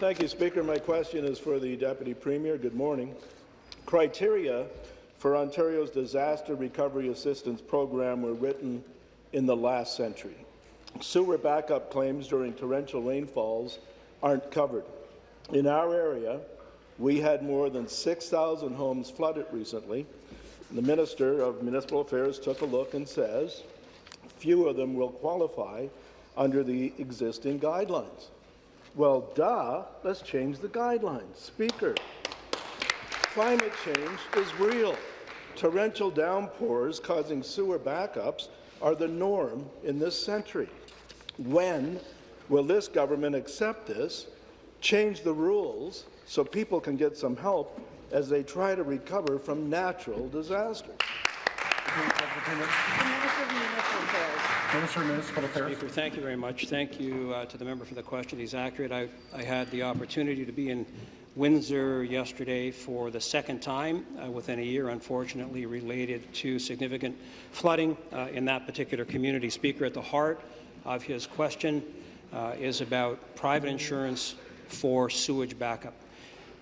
Thank you, Speaker. My question is for the Deputy Premier. Good morning. Criteria for Ontario's Disaster Recovery Assistance Program were written in the last century. Sewer backup claims during torrential rainfalls aren't covered. In our area, we had more than 6,000 homes flooded recently. The Minister of Municipal Affairs took a look and says few of them will qualify under the existing guidelines. Well, duh, let's change the guidelines. Speaker, climate change is real. Torrential downpours causing sewer backups are the norm in this century. When will this government accept this, change the rules so people can get some help, as they try to recover from natural disasters? Minister of Municipal Affairs. Speaker, thank you very much. Thank you uh, to the member for the question. He's accurate. I, I had the opportunity to be in Windsor yesterday for the second time uh, within a year, unfortunately, related to significant flooding uh, in that particular community. Speaker, at the heart of his question uh, is about private insurance for sewage backup.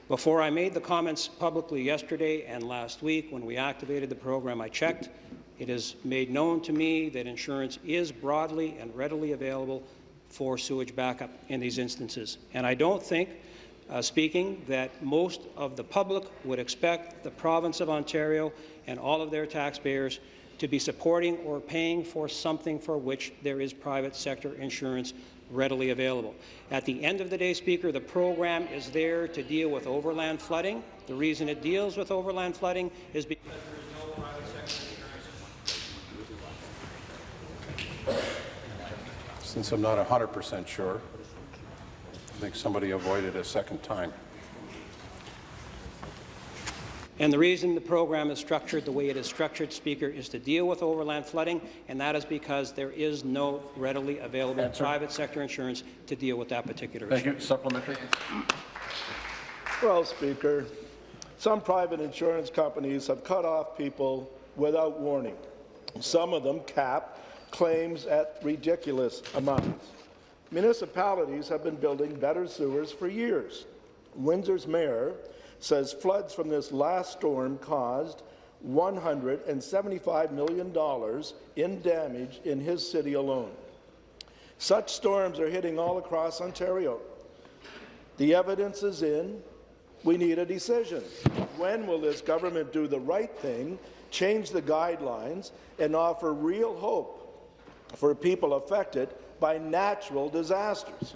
Before I made the comments publicly yesterday and last week when we activated the program, I checked. It is made known to me that insurance is broadly and readily available for sewage backup in these instances. And I don't think, uh, speaking, that most of the public would expect the province of Ontario and all of their taxpayers to be supporting or paying for something for which there is private sector insurance readily available. At the end of the day, Speaker, the program is there to deal with overland flooding. The reason it deals with overland flooding is because there is no private sector insurance. Since I'm not 100% sure, think somebody avoided a second time. And the reason the program is structured the way it is structured, Speaker, is to deal with overland flooding, and that is because there is no readily available Answer. private sector insurance to deal with that particular Thank issue. you. Supplementary. Well, Speaker, some private insurance companies have cut off people without warning. Some of them cap claims at ridiculous amounts. Municipalities have been building better sewers for years. Windsor's mayor says floods from this last storm caused $175 million in damage in his city alone. Such storms are hitting all across Ontario. The evidence is in. We need a decision. When will this government do the right thing, change the guidelines, and offer real hope for people affected by natural disasters?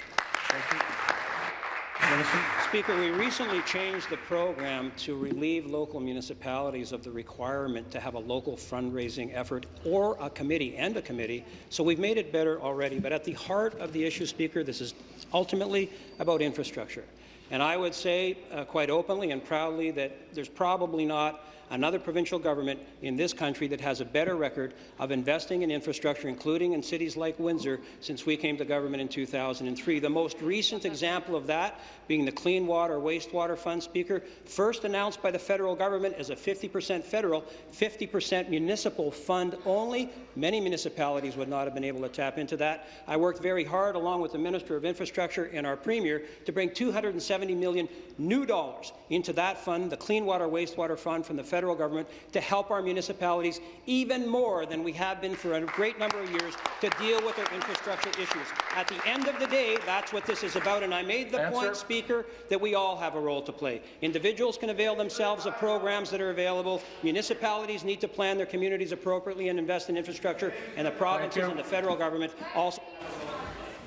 Speaker, we recently changed the program to relieve local municipalities of the requirement to have a local fundraising effort or a committee and a committee, so we've made it better already. But at the heart of the issue, Speaker, this is ultimately about infrastructure. And I would say uh, quite openly and proudly that there's probably not another provincial government in this country that has a better record of investing in infrastructure, including in cities like Windsor, since we came to government in 2003. The most recent example of that being the Clean Water Wastewater Fund, Speaker, first announced by the federal government as a 50% federal, 50% municipal fund only. Many municipalities would not have been able to tap into that. I worked very hard, along with the Minister of Infrastructure and our Premier, to bring 270 million new dollars into that fund, the Clean Water Wastewater Fund from the federal government, to help our municipalities even more than we have been for a great number of years to deal with their infrastructure issues. At the end of the day, that's what this is about, and I made the Answer. point, Speaker, that we all have a role to play. Individuals can avail themselves of programs that are available. Municipalities need to plan their communities appropriately and invest in infrastructure, and the provinces and the federal government also.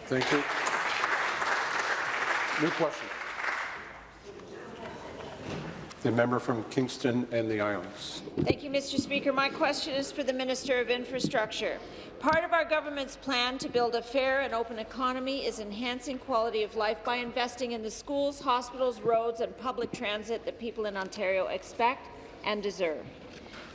Thank you. New question. The member from Kingston and the Islands. Thank you, Mr. Speaker. My question is for the Minister of Infrastructure. Part of our government's plan to build a fair and open economy is enhancing quality of life by investing in the schools, hospitals, roads and public transit that people in Ontario expect and deserve.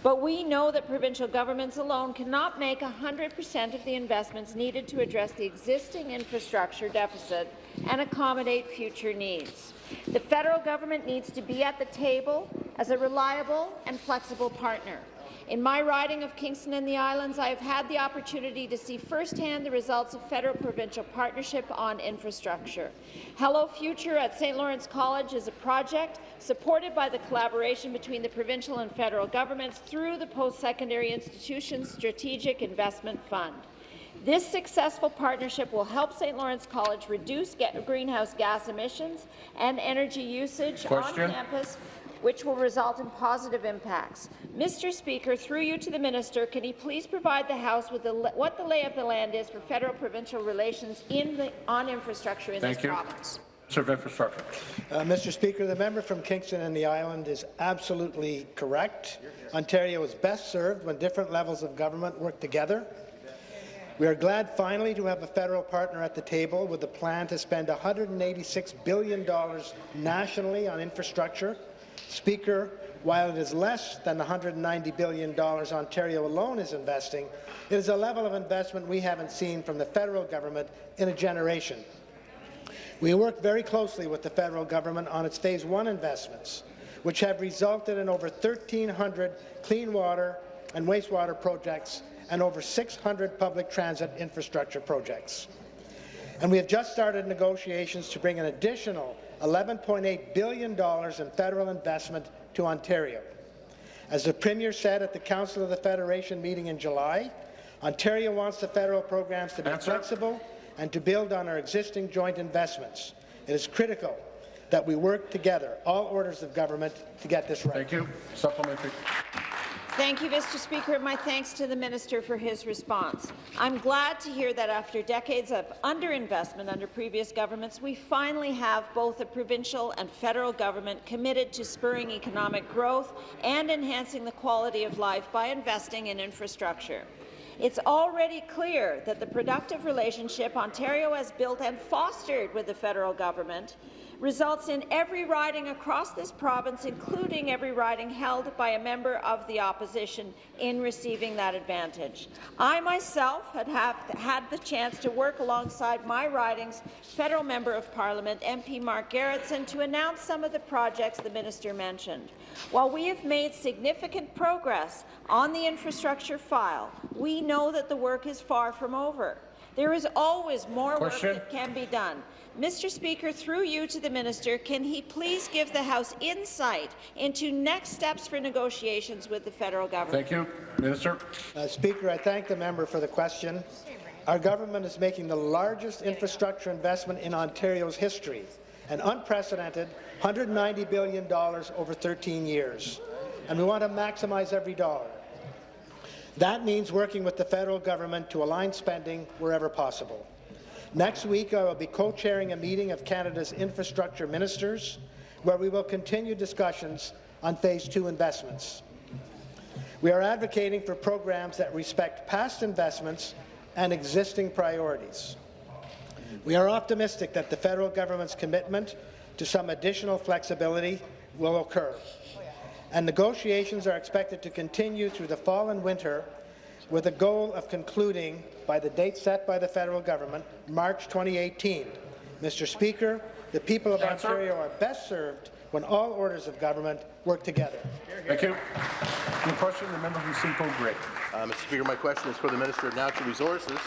But we know that provincial governments alone cannot make 100% of the investments needed to address the existing infrastructure deficit and accommodate future needs. The federal government needs to be at the table as a reliable and flexible partner. In my riding of Kingston and the Islands, I have had the opportunity to see firsthand the results of federal-provincial partnership on infrastructure. Hello Future at St. Lawrence College is a project supported by the collaboration between the provincial and federal governments through the Post-Secondary Institutions Strategic Investment Fund. This successful partnership will help St. Lawrence College reduce greenhouse gas emissions and energy usage Question. on campus which will result in positive impacts. Mr. Speaker, through you to the minister, can he please provide the House with the, what the lay of the land is for federal-provincial relations in the, on infrastructure in Thank this you. province? Minister of Infrastructure. Uh, Mr. Speaker, the member from Kingston and the Island is absolutely correct. Ontario is best served when different levels of government work together. We are glad finally to have a federal partner at the table with a plan to spend $186 billion nationally on infrastructure Speaker, while it is less than the $190 billion Ontario alone is investing, it is a level of investment we haven't seen from the federal government in a generation. We work very closely with the federal government on its Phase 1 investments, which have resulted in over 1,300 clean water and wastewater projects and over 600 public transit infrastructure projects. And we have just started negotiations to bring an additional $11.8 billion in federal investment to Ontario. As the Premier said at the Council of the Federation meeting in July, Ontario wants the federal programs to be Answer. flexible and to build on our existing joint investments. It is critical that we work together, all orders of government, to get this right. Thank you. Supplementary. Thank you, Mr. Speaker. And my thanks to the minister for his response. I'm glad to hear that after decades of underinvestment under previous governments, we finally have both a provincial and federal government committed to spurring economic growth and enhancing the quality of life by investing in infrastructure. It's already clear that the productive relationship Ontario has built and fostered with the federal government results in every riding across this province, including every riding held by a member of the opposition, in receiving that advantage. I myself had have, had the chance to work alongside my riding's federal member of parliament, MP Mark Gerretsen, to announce some of the projects the minister mentioned. While we have made significant progress on the infrastructure file, we know that the work is far from over. There is always more Question. work that can be done. Mr. Speaker, through you to the minister, can he please give the House insight into next steps for negotiations with the federal government? Thank you. Minister. Uh, Speaker, I thank the member for the question. Our government is making the largest infrastructure investment in Ontario's history, an unprecedented $190 billion over 13 years, and we want to maximize every dollar. That means working with the federal government to align spending wherever possible. Next week, I will be co-chairing a meeting of Canada's infrastructure ministers, where we will continue discussions on Phase 2 investments. We are advocating for programs that respect past investments and existing priorities. We are optimistic that the federal government's commitment to some additional flexibility will occur. And negotiations are expected to continue through the fall and winter with a goal of concluding by the date set by the federal government, March 2018. Mr. Speaker, the people of Answer. Ontario are best served when all orders of government work together. Thank you. New question, the member from Simcoe Grey. Uh, Mr. Speaker, my question is for the Minister of Natural Resources.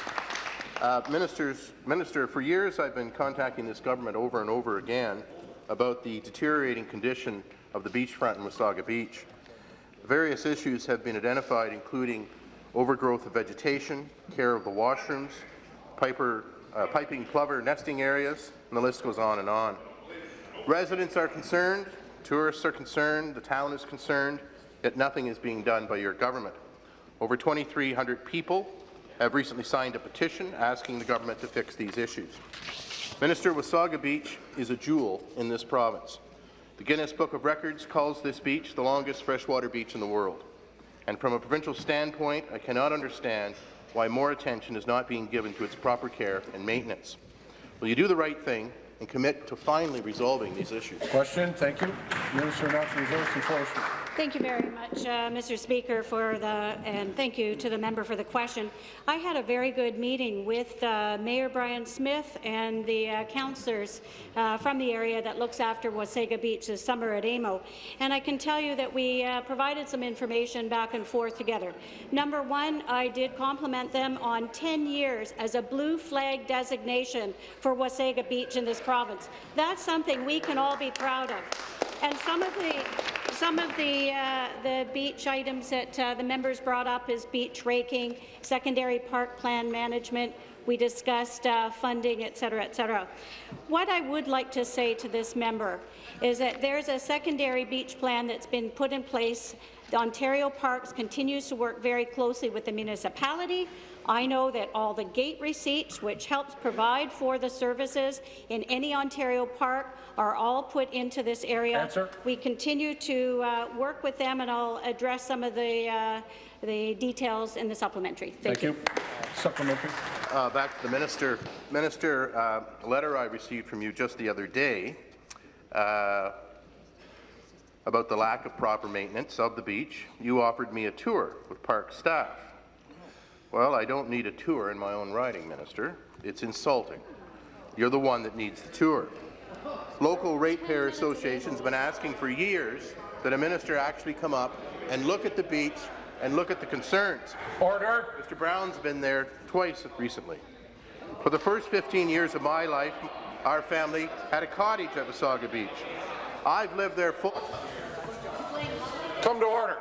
Uh, ministers, Minister, for years I've been contacting this government over and over again about the deteriorating condition of the beachfront in Wasaga Beach. Various issues have been identified, including overgrowth of vegetation, care of the washrooms, piper, uh, piping plover nesting areas, and the list goes on and on. Residents are concerned, tourists are concerned, the town is concerned, yet nothing is being done by your government. Over 2,300 people have recently signed a petition asking the government to fix these issues. Minister, Wasaga Beach is a jewel in this province. The Guinness Book of Records calls this beach the longest freshwater beach in the world. And from a provincial standpoint, I cannot understand why more attention is not being given to its proper care and maintenance. Will you do the right thing and commit to finally resolving these issues? Question. Thank you. Minister of Natural Resources and Forestry. Thank you very much, uh, Mr. Speaker, for the and thank you to the member for the question. I had a very good meeting with uh, Mayor Brian Smith and the uh, councillors uh, from the area that looks after Wasaga Beach this summer at AMO, and I can tell you that we uh, provided some information back and forth together. Number one, I did compliment them on 10 years as a blue flag designation for Wasaga Beach in this province. That's something we can all be proud of. And some of the some of the uh, the beach items that uh, the members brought up is beach raking, secondary park plan management. We discussed uh, funding, et cetera, et cetera. What I would like to say to this member is that there's a secondary beach plan that's been put in place. The Ontario Parks continues to work very closely with the municipality, I know that all the gate receipts, which helps provide for the services in any Ontario park, are all put into this area. Answer. We continue to uh, work with them, and I'll address some of the, uh, the details in the supplementary. Thank, Thank you. Supplementary. Uh, back to the minister. Minister, uh, a letter I received from you just the other day uh, about the lack of proper maintenance of the beach, you offered me a tour with park staff. Well, I don't need a tour in my own riding, Minister. It's insulting. You're the one that needs the tour. Local ratepayer associations have been asking for years that a minister actually come up and look at the beach and look at the concerns. Order. Mr. Brown's been there twice recently. For the first 15 years of my life, our family had a cottage at Wasaga Beach. I've lived there full. Come to order.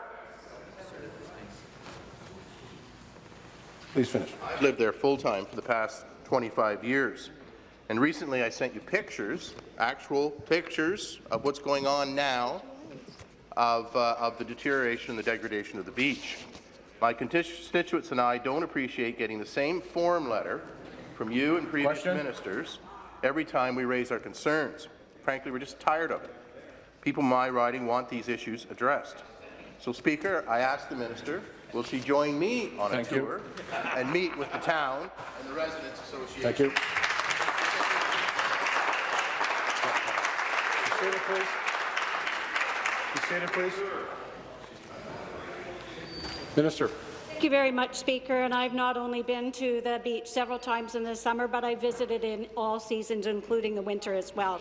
Please finish. I've lived there full-time for the past 25 years. And recently I sent you pictures, actual pictures of what's going on now of, uh, of the deterioration and the degradation of the beach. My constituents and I don't appreciate getting the same form letter from you and previous Question? ministers every time we raise our concerns. Frankly, we're just tired of it. People in my riding want these issues addressed. So, Speaker, I ask the minister, will she join me on Thank a you. tour and meet with the town and the Residents Association? Thank you. Be seated, please. Be seated, please. Minister. Thank you very much, Speaker. And I've not only been to the beach several times in the summer, but I visited in all seasons, including the winter as well.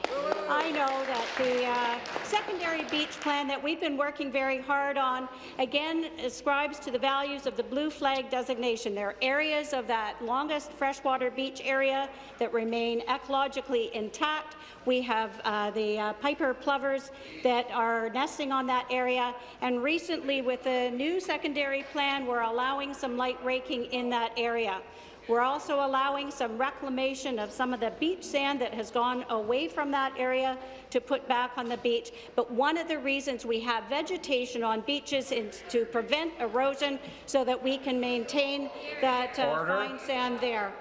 I know that the uh, secondary beach plan that we've been working very hard on, again, ascribes to the values of the blue flag designation. There are areas of that longest freshwater beach area that remain ecologically intact. We have uh, the uh, Piper plovers that are nesting on that area. And recently, with the new secondary plan, we're allowing some light raking in that area. We're also allowing some reclamation of some of the beach sand that has gone away from that area to put back on the beach. But one of the reasons we have vegetation on beaches is to prevent erosion so that we can maintain that uh, fine sand there.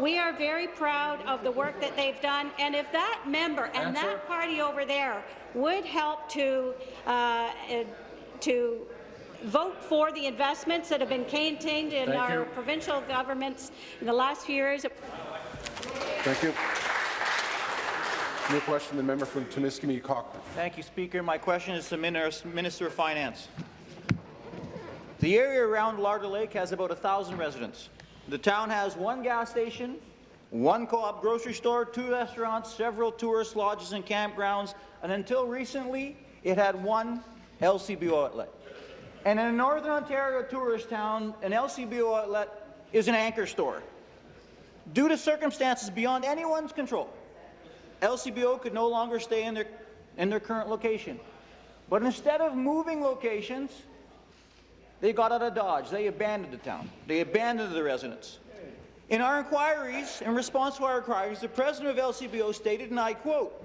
We are very proud of the work that they've done, and if that member and Answer. that party over there would help to uh, uh, to vote for the investments that have been contained in Thank our you. provincial governments in the last few years. Thank you. New question, the member from Timiskaming Cochrane. Thank you, Speaker. My question is to Minis- Minister of Finance. The area around Larder Lake has about 1,000 residents. The town has one gas station, one co-op grocery store, two restaurants, several tourist lodges and campgrounds, and until recently, it had one LCBO outlet. And in a Northern Ontario tourist town, an LCBO outlet is an anchor store. Due to circumstances beyond anyone's control, LCBO could no longer stay in their, in their current location. But instead of moving locations, they got out of Dodge. They abandoned the town. They abandoned the residents. In our inquiries, in response to our inquiries, the president of LCBO stated, and I quote,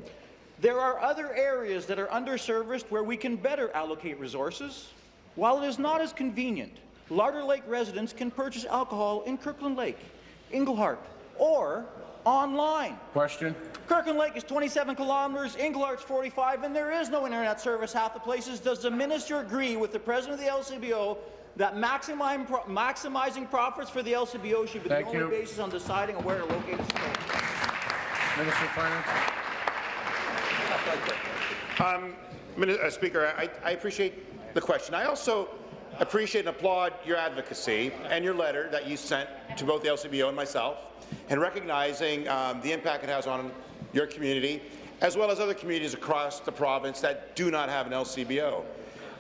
there are other areas that are underserviced where we can better allocate resources. While it is not as convenient, Larder Lake residents can purchase alcohol in Kirkland Lake, Englehart, or online. Question. Kirkland Lake is 27 kilometres, Englehart's 45, and there is no internet service half the places. Does the minister agree with the president of the LCBO that maximizing, pro maximizing profits for the LCBO should be Thank the only you. basis on deciding where to locate its stores? Minister of Finance. Um, uh, Speaker, I, I appreciate the question. I also appreciate and applaud your advocacy and your letter that you sent to both the LCBO and myself, and recognizing um, the impact it has on your community, as well as other communities across the province that do not have an LCBO.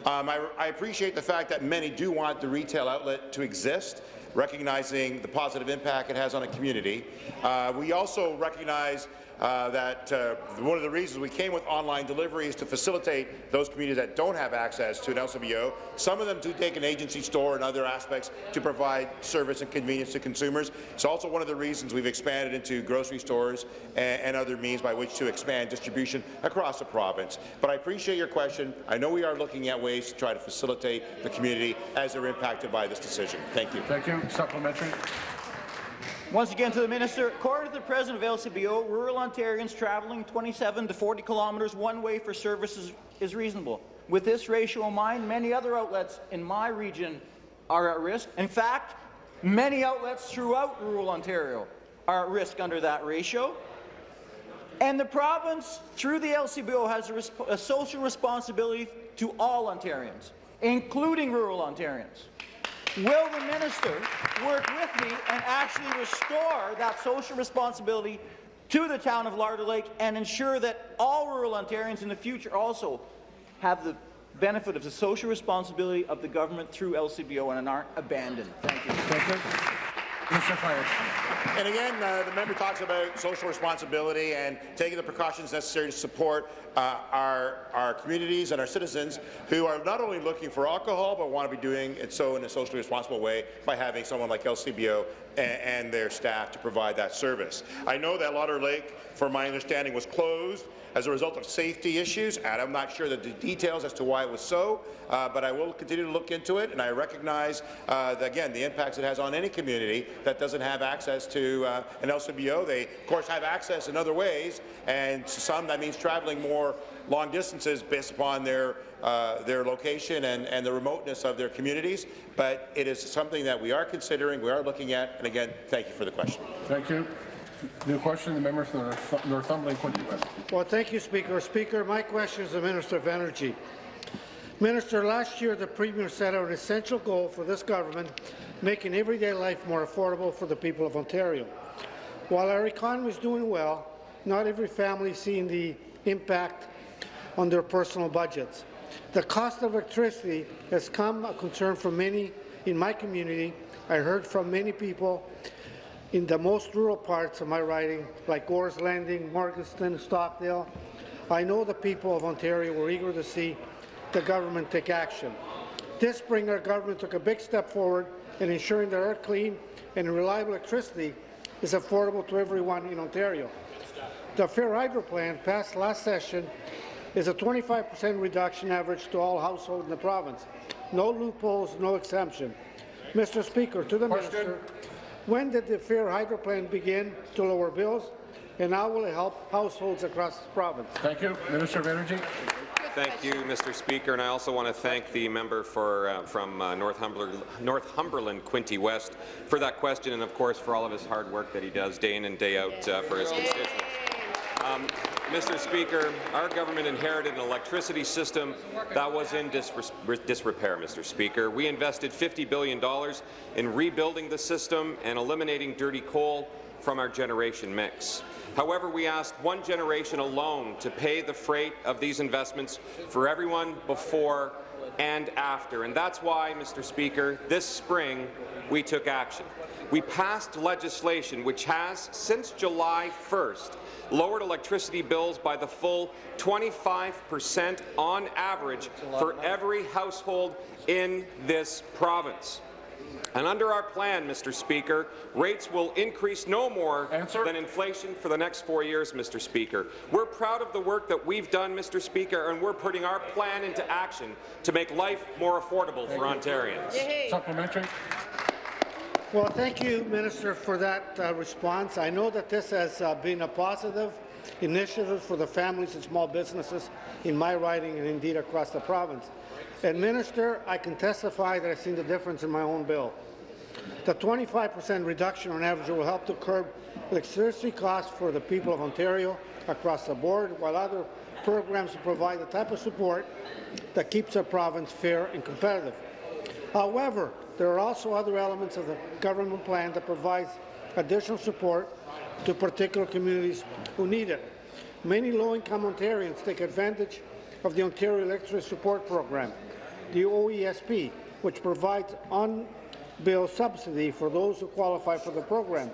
Um, I, I appreciate the fact that many do want the retail outlet to exist, recognizing the positive impact it has on a community. Uh, we also recognize uh, that uh, one of the reasons we came with online delivery is to facilitate those communities that don't have access to an LCBO. Some of them do take an agency store and other aspects to provide service and convenience to consumers. It's also one of the reasons we've expanded into grocery stores and, and other means by which to expand distribution across the province. But I appreciate your question. I know we are looking at ways to try to facilitate the community as they're impacted by this decision. Thank you. Thank you. Supplementary. Once again to the minister, according to the president of LCBO, rural Ontarians travelling 27 to 40 kilometres one way for services is reasonable. With this ratio in mind, many other outlets in my region are at risk. In fact, many outlets throughout rural Ontario are at risk under that ratio. And the province, through the LCBO, has a, a social responsibility to all Ontarians, including rural Ontarians. Will the minister work with me and actually restore that social responsibility to the town of Larder Lake and ensure that all rural Ontarians in the future also have the benefit of the social responsibility of the government through LCBO and aren't abandoned? Thank you. Thank you. Of Finance. And again, uh, the member talks about social responsibility and taking the precautions necessary to support uh, our, our communities and our citizens who are not only looking for alcohol, but want to be doing it so in a socially responsible way by having someone like LCBO and, and their staff to provide that service. I know that Lauder Lake, from my understanding, was closed as a result of safety issues, and I'm not sure the details as to why it was so, uh, but I will continue to look into it, and I recognize, uh, the, again, the impacts it has on any community that doesn't have access to uh, an LCBO. They, of course, have access in other ways, and to some that means traveling more long distances based upon their uh, their location and, and the remoteness of their communities, but it is something that we are considering, we are looking at, and again, thank you for the question. Thank you. New question, the member North Northumberland, Quinte West. Well, thank you, Speaker. Speaker, my question is the Minister of Energy. Minister, last year the Premier set out an essential goal for this government, making everyday life more affordable for the people of Ontario. While our economy is doing well, not every family is seeing the impact on their personal budgets. The cost of electricity has come a concern for many in my community. I heard from many people in the most rural parts of my riding, like Gore's Landing, Morganston, Stockdale. I know the people of Ontario were eager to see the government take action. This spring, our government took a big step forward in ensuring that our clean and reliable electricity is affordable to everyone in Ontario. The Fair Hydro Plan passed last session is a 25% reduction average to all households in the province. No loopholes, no exemption. Mr. Speaker, to the Question. Minister, when did the Fair Hydro Plan begin to lower bills, and how will it help households across the province? Thank you. Minister of Energy. Thank you, Mr. Speaker, and I also want to thank the member for, uh, from uh, Northumberland, Northumberland, Quinte West, for that question, and of course for all of his hard work that he does day in and day out uh, for his constituents. Um, Mr. Speaker, our government inherited an electricity system that was in disrepair, Mr. Speaker. We invested $50 billion in rebuilding the system and eliminating dirty coal from our generation mix. However, we asked one generation alone to pay the freight of these investments for everyone before and after. And that's why, Mr. Speaker, this spring we took action. We passed legislation which has, since July 1st, lowered electricity bills by the full 25 percent on average for every household in this province. And under our plan, Mr. Speaker, rates will increase no more Answer. than inflation for the next four years, Mr. Speaker. We're proud of the work that we've done, Mr. Speaker, and we're putting our plan into action to make life more affordable for Ontarians. Supplementary. Well, thank you, Minister, for that uh, response. I know that this has uh, been a positive initiative for the families and small businesses in my riding and indeed across the province. And, Minister, I can testify that I've seen the difference in my own bill. The 25% reduction on average will help to curb electricity costs for the people of Ontario across the board, while other programs provide the type of support that keeps our province fair and competitive. However, there are also other elements of the government plan that provides additional support to particular communities who need it. Many low-income Ontarians take advantage of the Ontario Electricity Support Program, the OESP, which provides on-bill subsidy for those who qualify for the program.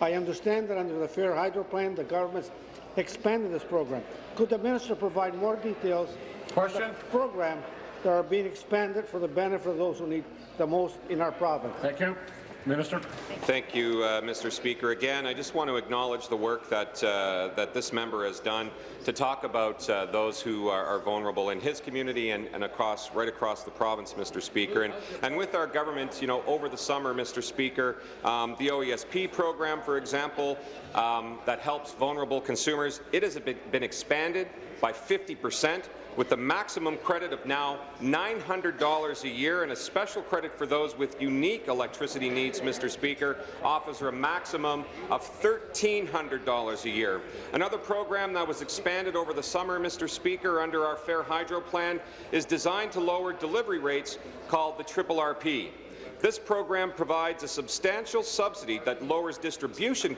I understand that under the Fair Hydro Plan, the government's expanded this program. Could the minister provide more details Question. on the program that are being expanded for the benefit of those who need the most in our province? Thank you. Minister. Thank you, uh, Mr. Speaker. Again, I just want to acknowledge the work that uh, that this member has done to talk about uh, those who are, are, vulnerable in his community and, and, across right across the province, Mr. Speaker. And, and with our government, you know, over the summer, Mr. Speaker, um, the OESP program, for example, um, that helps vulnerable consumers, it has been expanded by 50 percent with the maximum credit of now $900 a year and a special credit for those with unique electricity needs Mr. Speaker, offers a maximum of $1,300 a year. Another program that was expanded over the summer, Mr. Speaker, under our Fair Hydro plan is designed to lower delivery rates called the Triple RP. This program provides a substantial subsidy that lowers distribution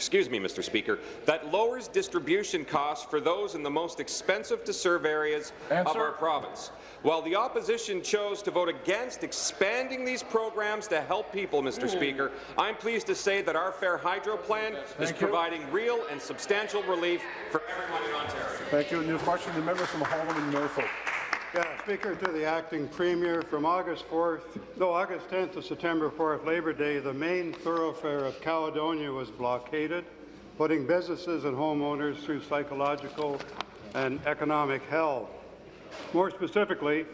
excuse me, Mr. Speaker, that lowers distribution costs for those in the most expensive to serve areas of our province. While the opposition chose to vote against expanding these programs to help people, Mr. Hmm. Speaker, I'm pleased to say that our Fair Hydro plan is you. providing real and substantial relief for everyone in Ontario. Thank you. New question, the member from Haldimand Norfolk. Yeah, Speaker, to the acting premier, from August 4th, no, August 10th to September 4th, Labor Day, the main thoroughfare of Caledonia was blockaded, putting businesses and homeowners through psychological and economic hell. More specifically,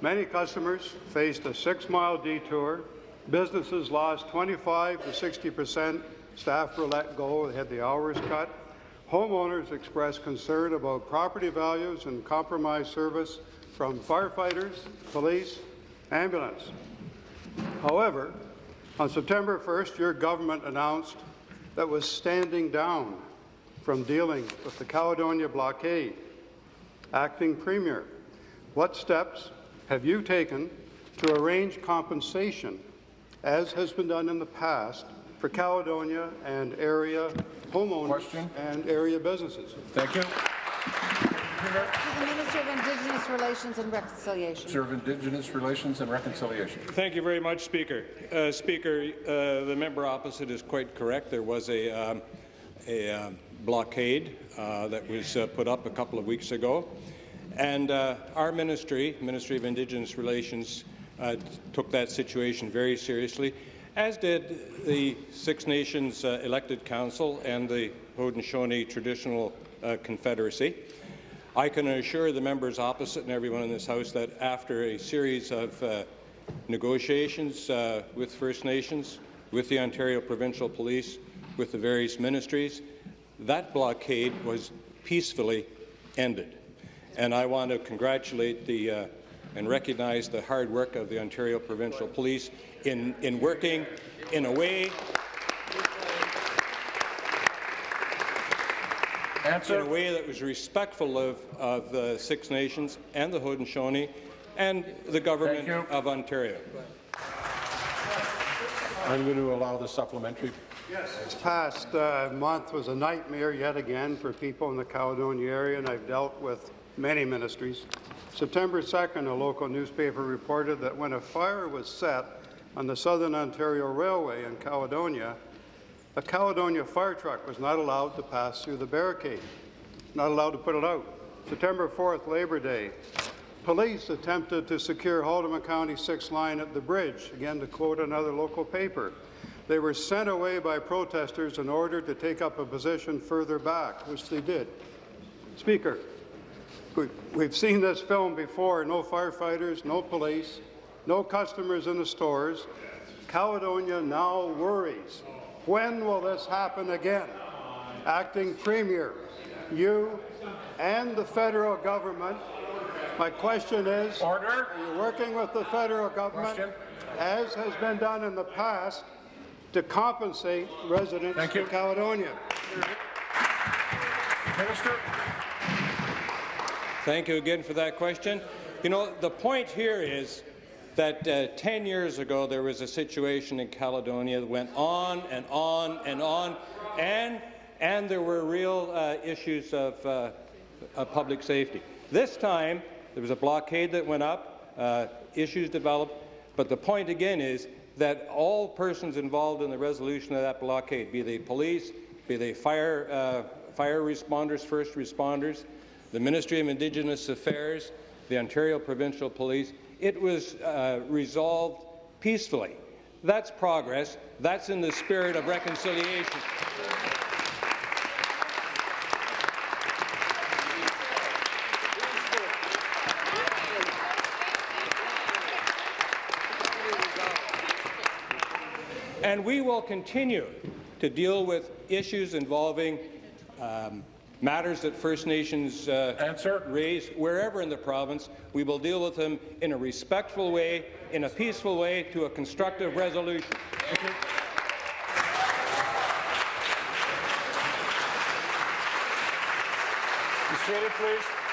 many customers faced a six-mile detour, businesses lost 25 to 60 percent, staff were let go, they had the hours cut, homeowners expressed concern about property values and compromised service from firefighters, police, ambulance. However, on September 1st, your government announced that was standing down from dealing with the Caledonia blockade. Acting Premier, what steps have you taken to arrange compensation, as has been done in the past, for Caledonia and area homeowners Question. and area businesses? Thank you. To the Minister of Indigenous Relations and Reconciliation. Minister of Indigenous Relations and Reconciliation. Thank you very much, Speaker. Uh, Speaker, uh, the member opposite is quite correct. There was a, um, a um, blockade uh, that was uh, put up a couple of weeks ago, and uh, our ministry, Ministry of Indigenous Relations, uh, took that situation very seriously, as did the Six Nations uh, elected council and the Haudenosaunee Traditional uh, Confederacy. I can assure the members opposite and everyone in this House that after a series of uh, negotiations uh, with First Nations, with the Ontario Provincial Police, with the various ministries, that blockade was peacefully ended. And I want to congratulate the uh, and recognize the hard work of the Ontario Provincial Police in, in working in a way Answer. in a way that was respectful of, of the Six Nations and the Haudenosaunee and the government of Ontario. I'm going to allow the supplementary. Yes. This past uh, month was a nightmare yet again for people in the Caledonia area, and I've dealt with many ministries. September 2nd, a local newspaper reported that when a fire was set on the Southern Ontario Railway in Caledonia, a Caledonia fire truck was not allowed to pass through the barricade, not allowed to put it out. September 4th, Labor Day, police attempted to secure Haldimand County 6 line at the bridge, again to quote another local paper. They were sent away by protesters in order to take up a position further back, which they did. Speaker, we- we've seen this film before, no firefighters, no police, no customers in the stores. Caledonia now worries. When will this happen again? Acting Premier, you and the federal government, my question is, Order. are you working with the federal government, Question. as has been done in the past, to compensate residents Thank you. of Caledonia? Minister. Thank you again for that question. You know, the point here is that uh, 10 years ago there was a situation in Caledonia that went on and on and on, and, and there were real uh, issues of, uh, of public safety. This time, there was a blockade that went up, uh, issues developed, but the point again is that all persons involved in the resolution of that blockade, be they police, be they fire, uh, fire responders, first responders, the Ministry of Indigenous Affairs, the Ontario Provincial Police, it was uh, resolved peacefully. That's progress. That's in the spirit of reconciliation. And we will continue to deal with issues involving um, Matters that First Nations uh, raise wherever in the province, we will deal with them in a respectful way, in a peaceful way, to a constructive resolution. Seated, please.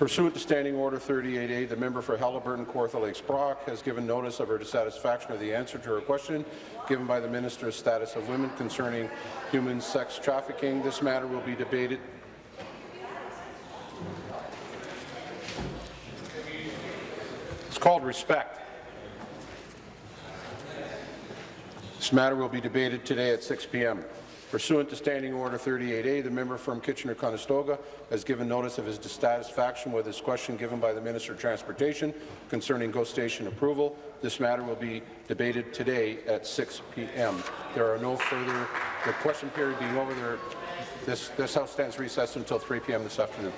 Pursuant to Standing Order 38A, the member for Haliburton Kawartha Lakes Brock has given notice of her dissatisfaction with the answer to her question given by the Minister of Status of Women concerning human sex trafficking. This matter will be debated It's called respect. This matter will be debated today at 6 p.m. Pursuant to Standing Order 38A, the member from Kitchener-Conestoga has given notice of his dissatisfaction with his question given by the Minister of Transportation concerning GO station approval. This matter will be debated today at 6 p.m. There are no further, the question period being over, there, this, this House stands recessed until 3 p.m. this afternoon.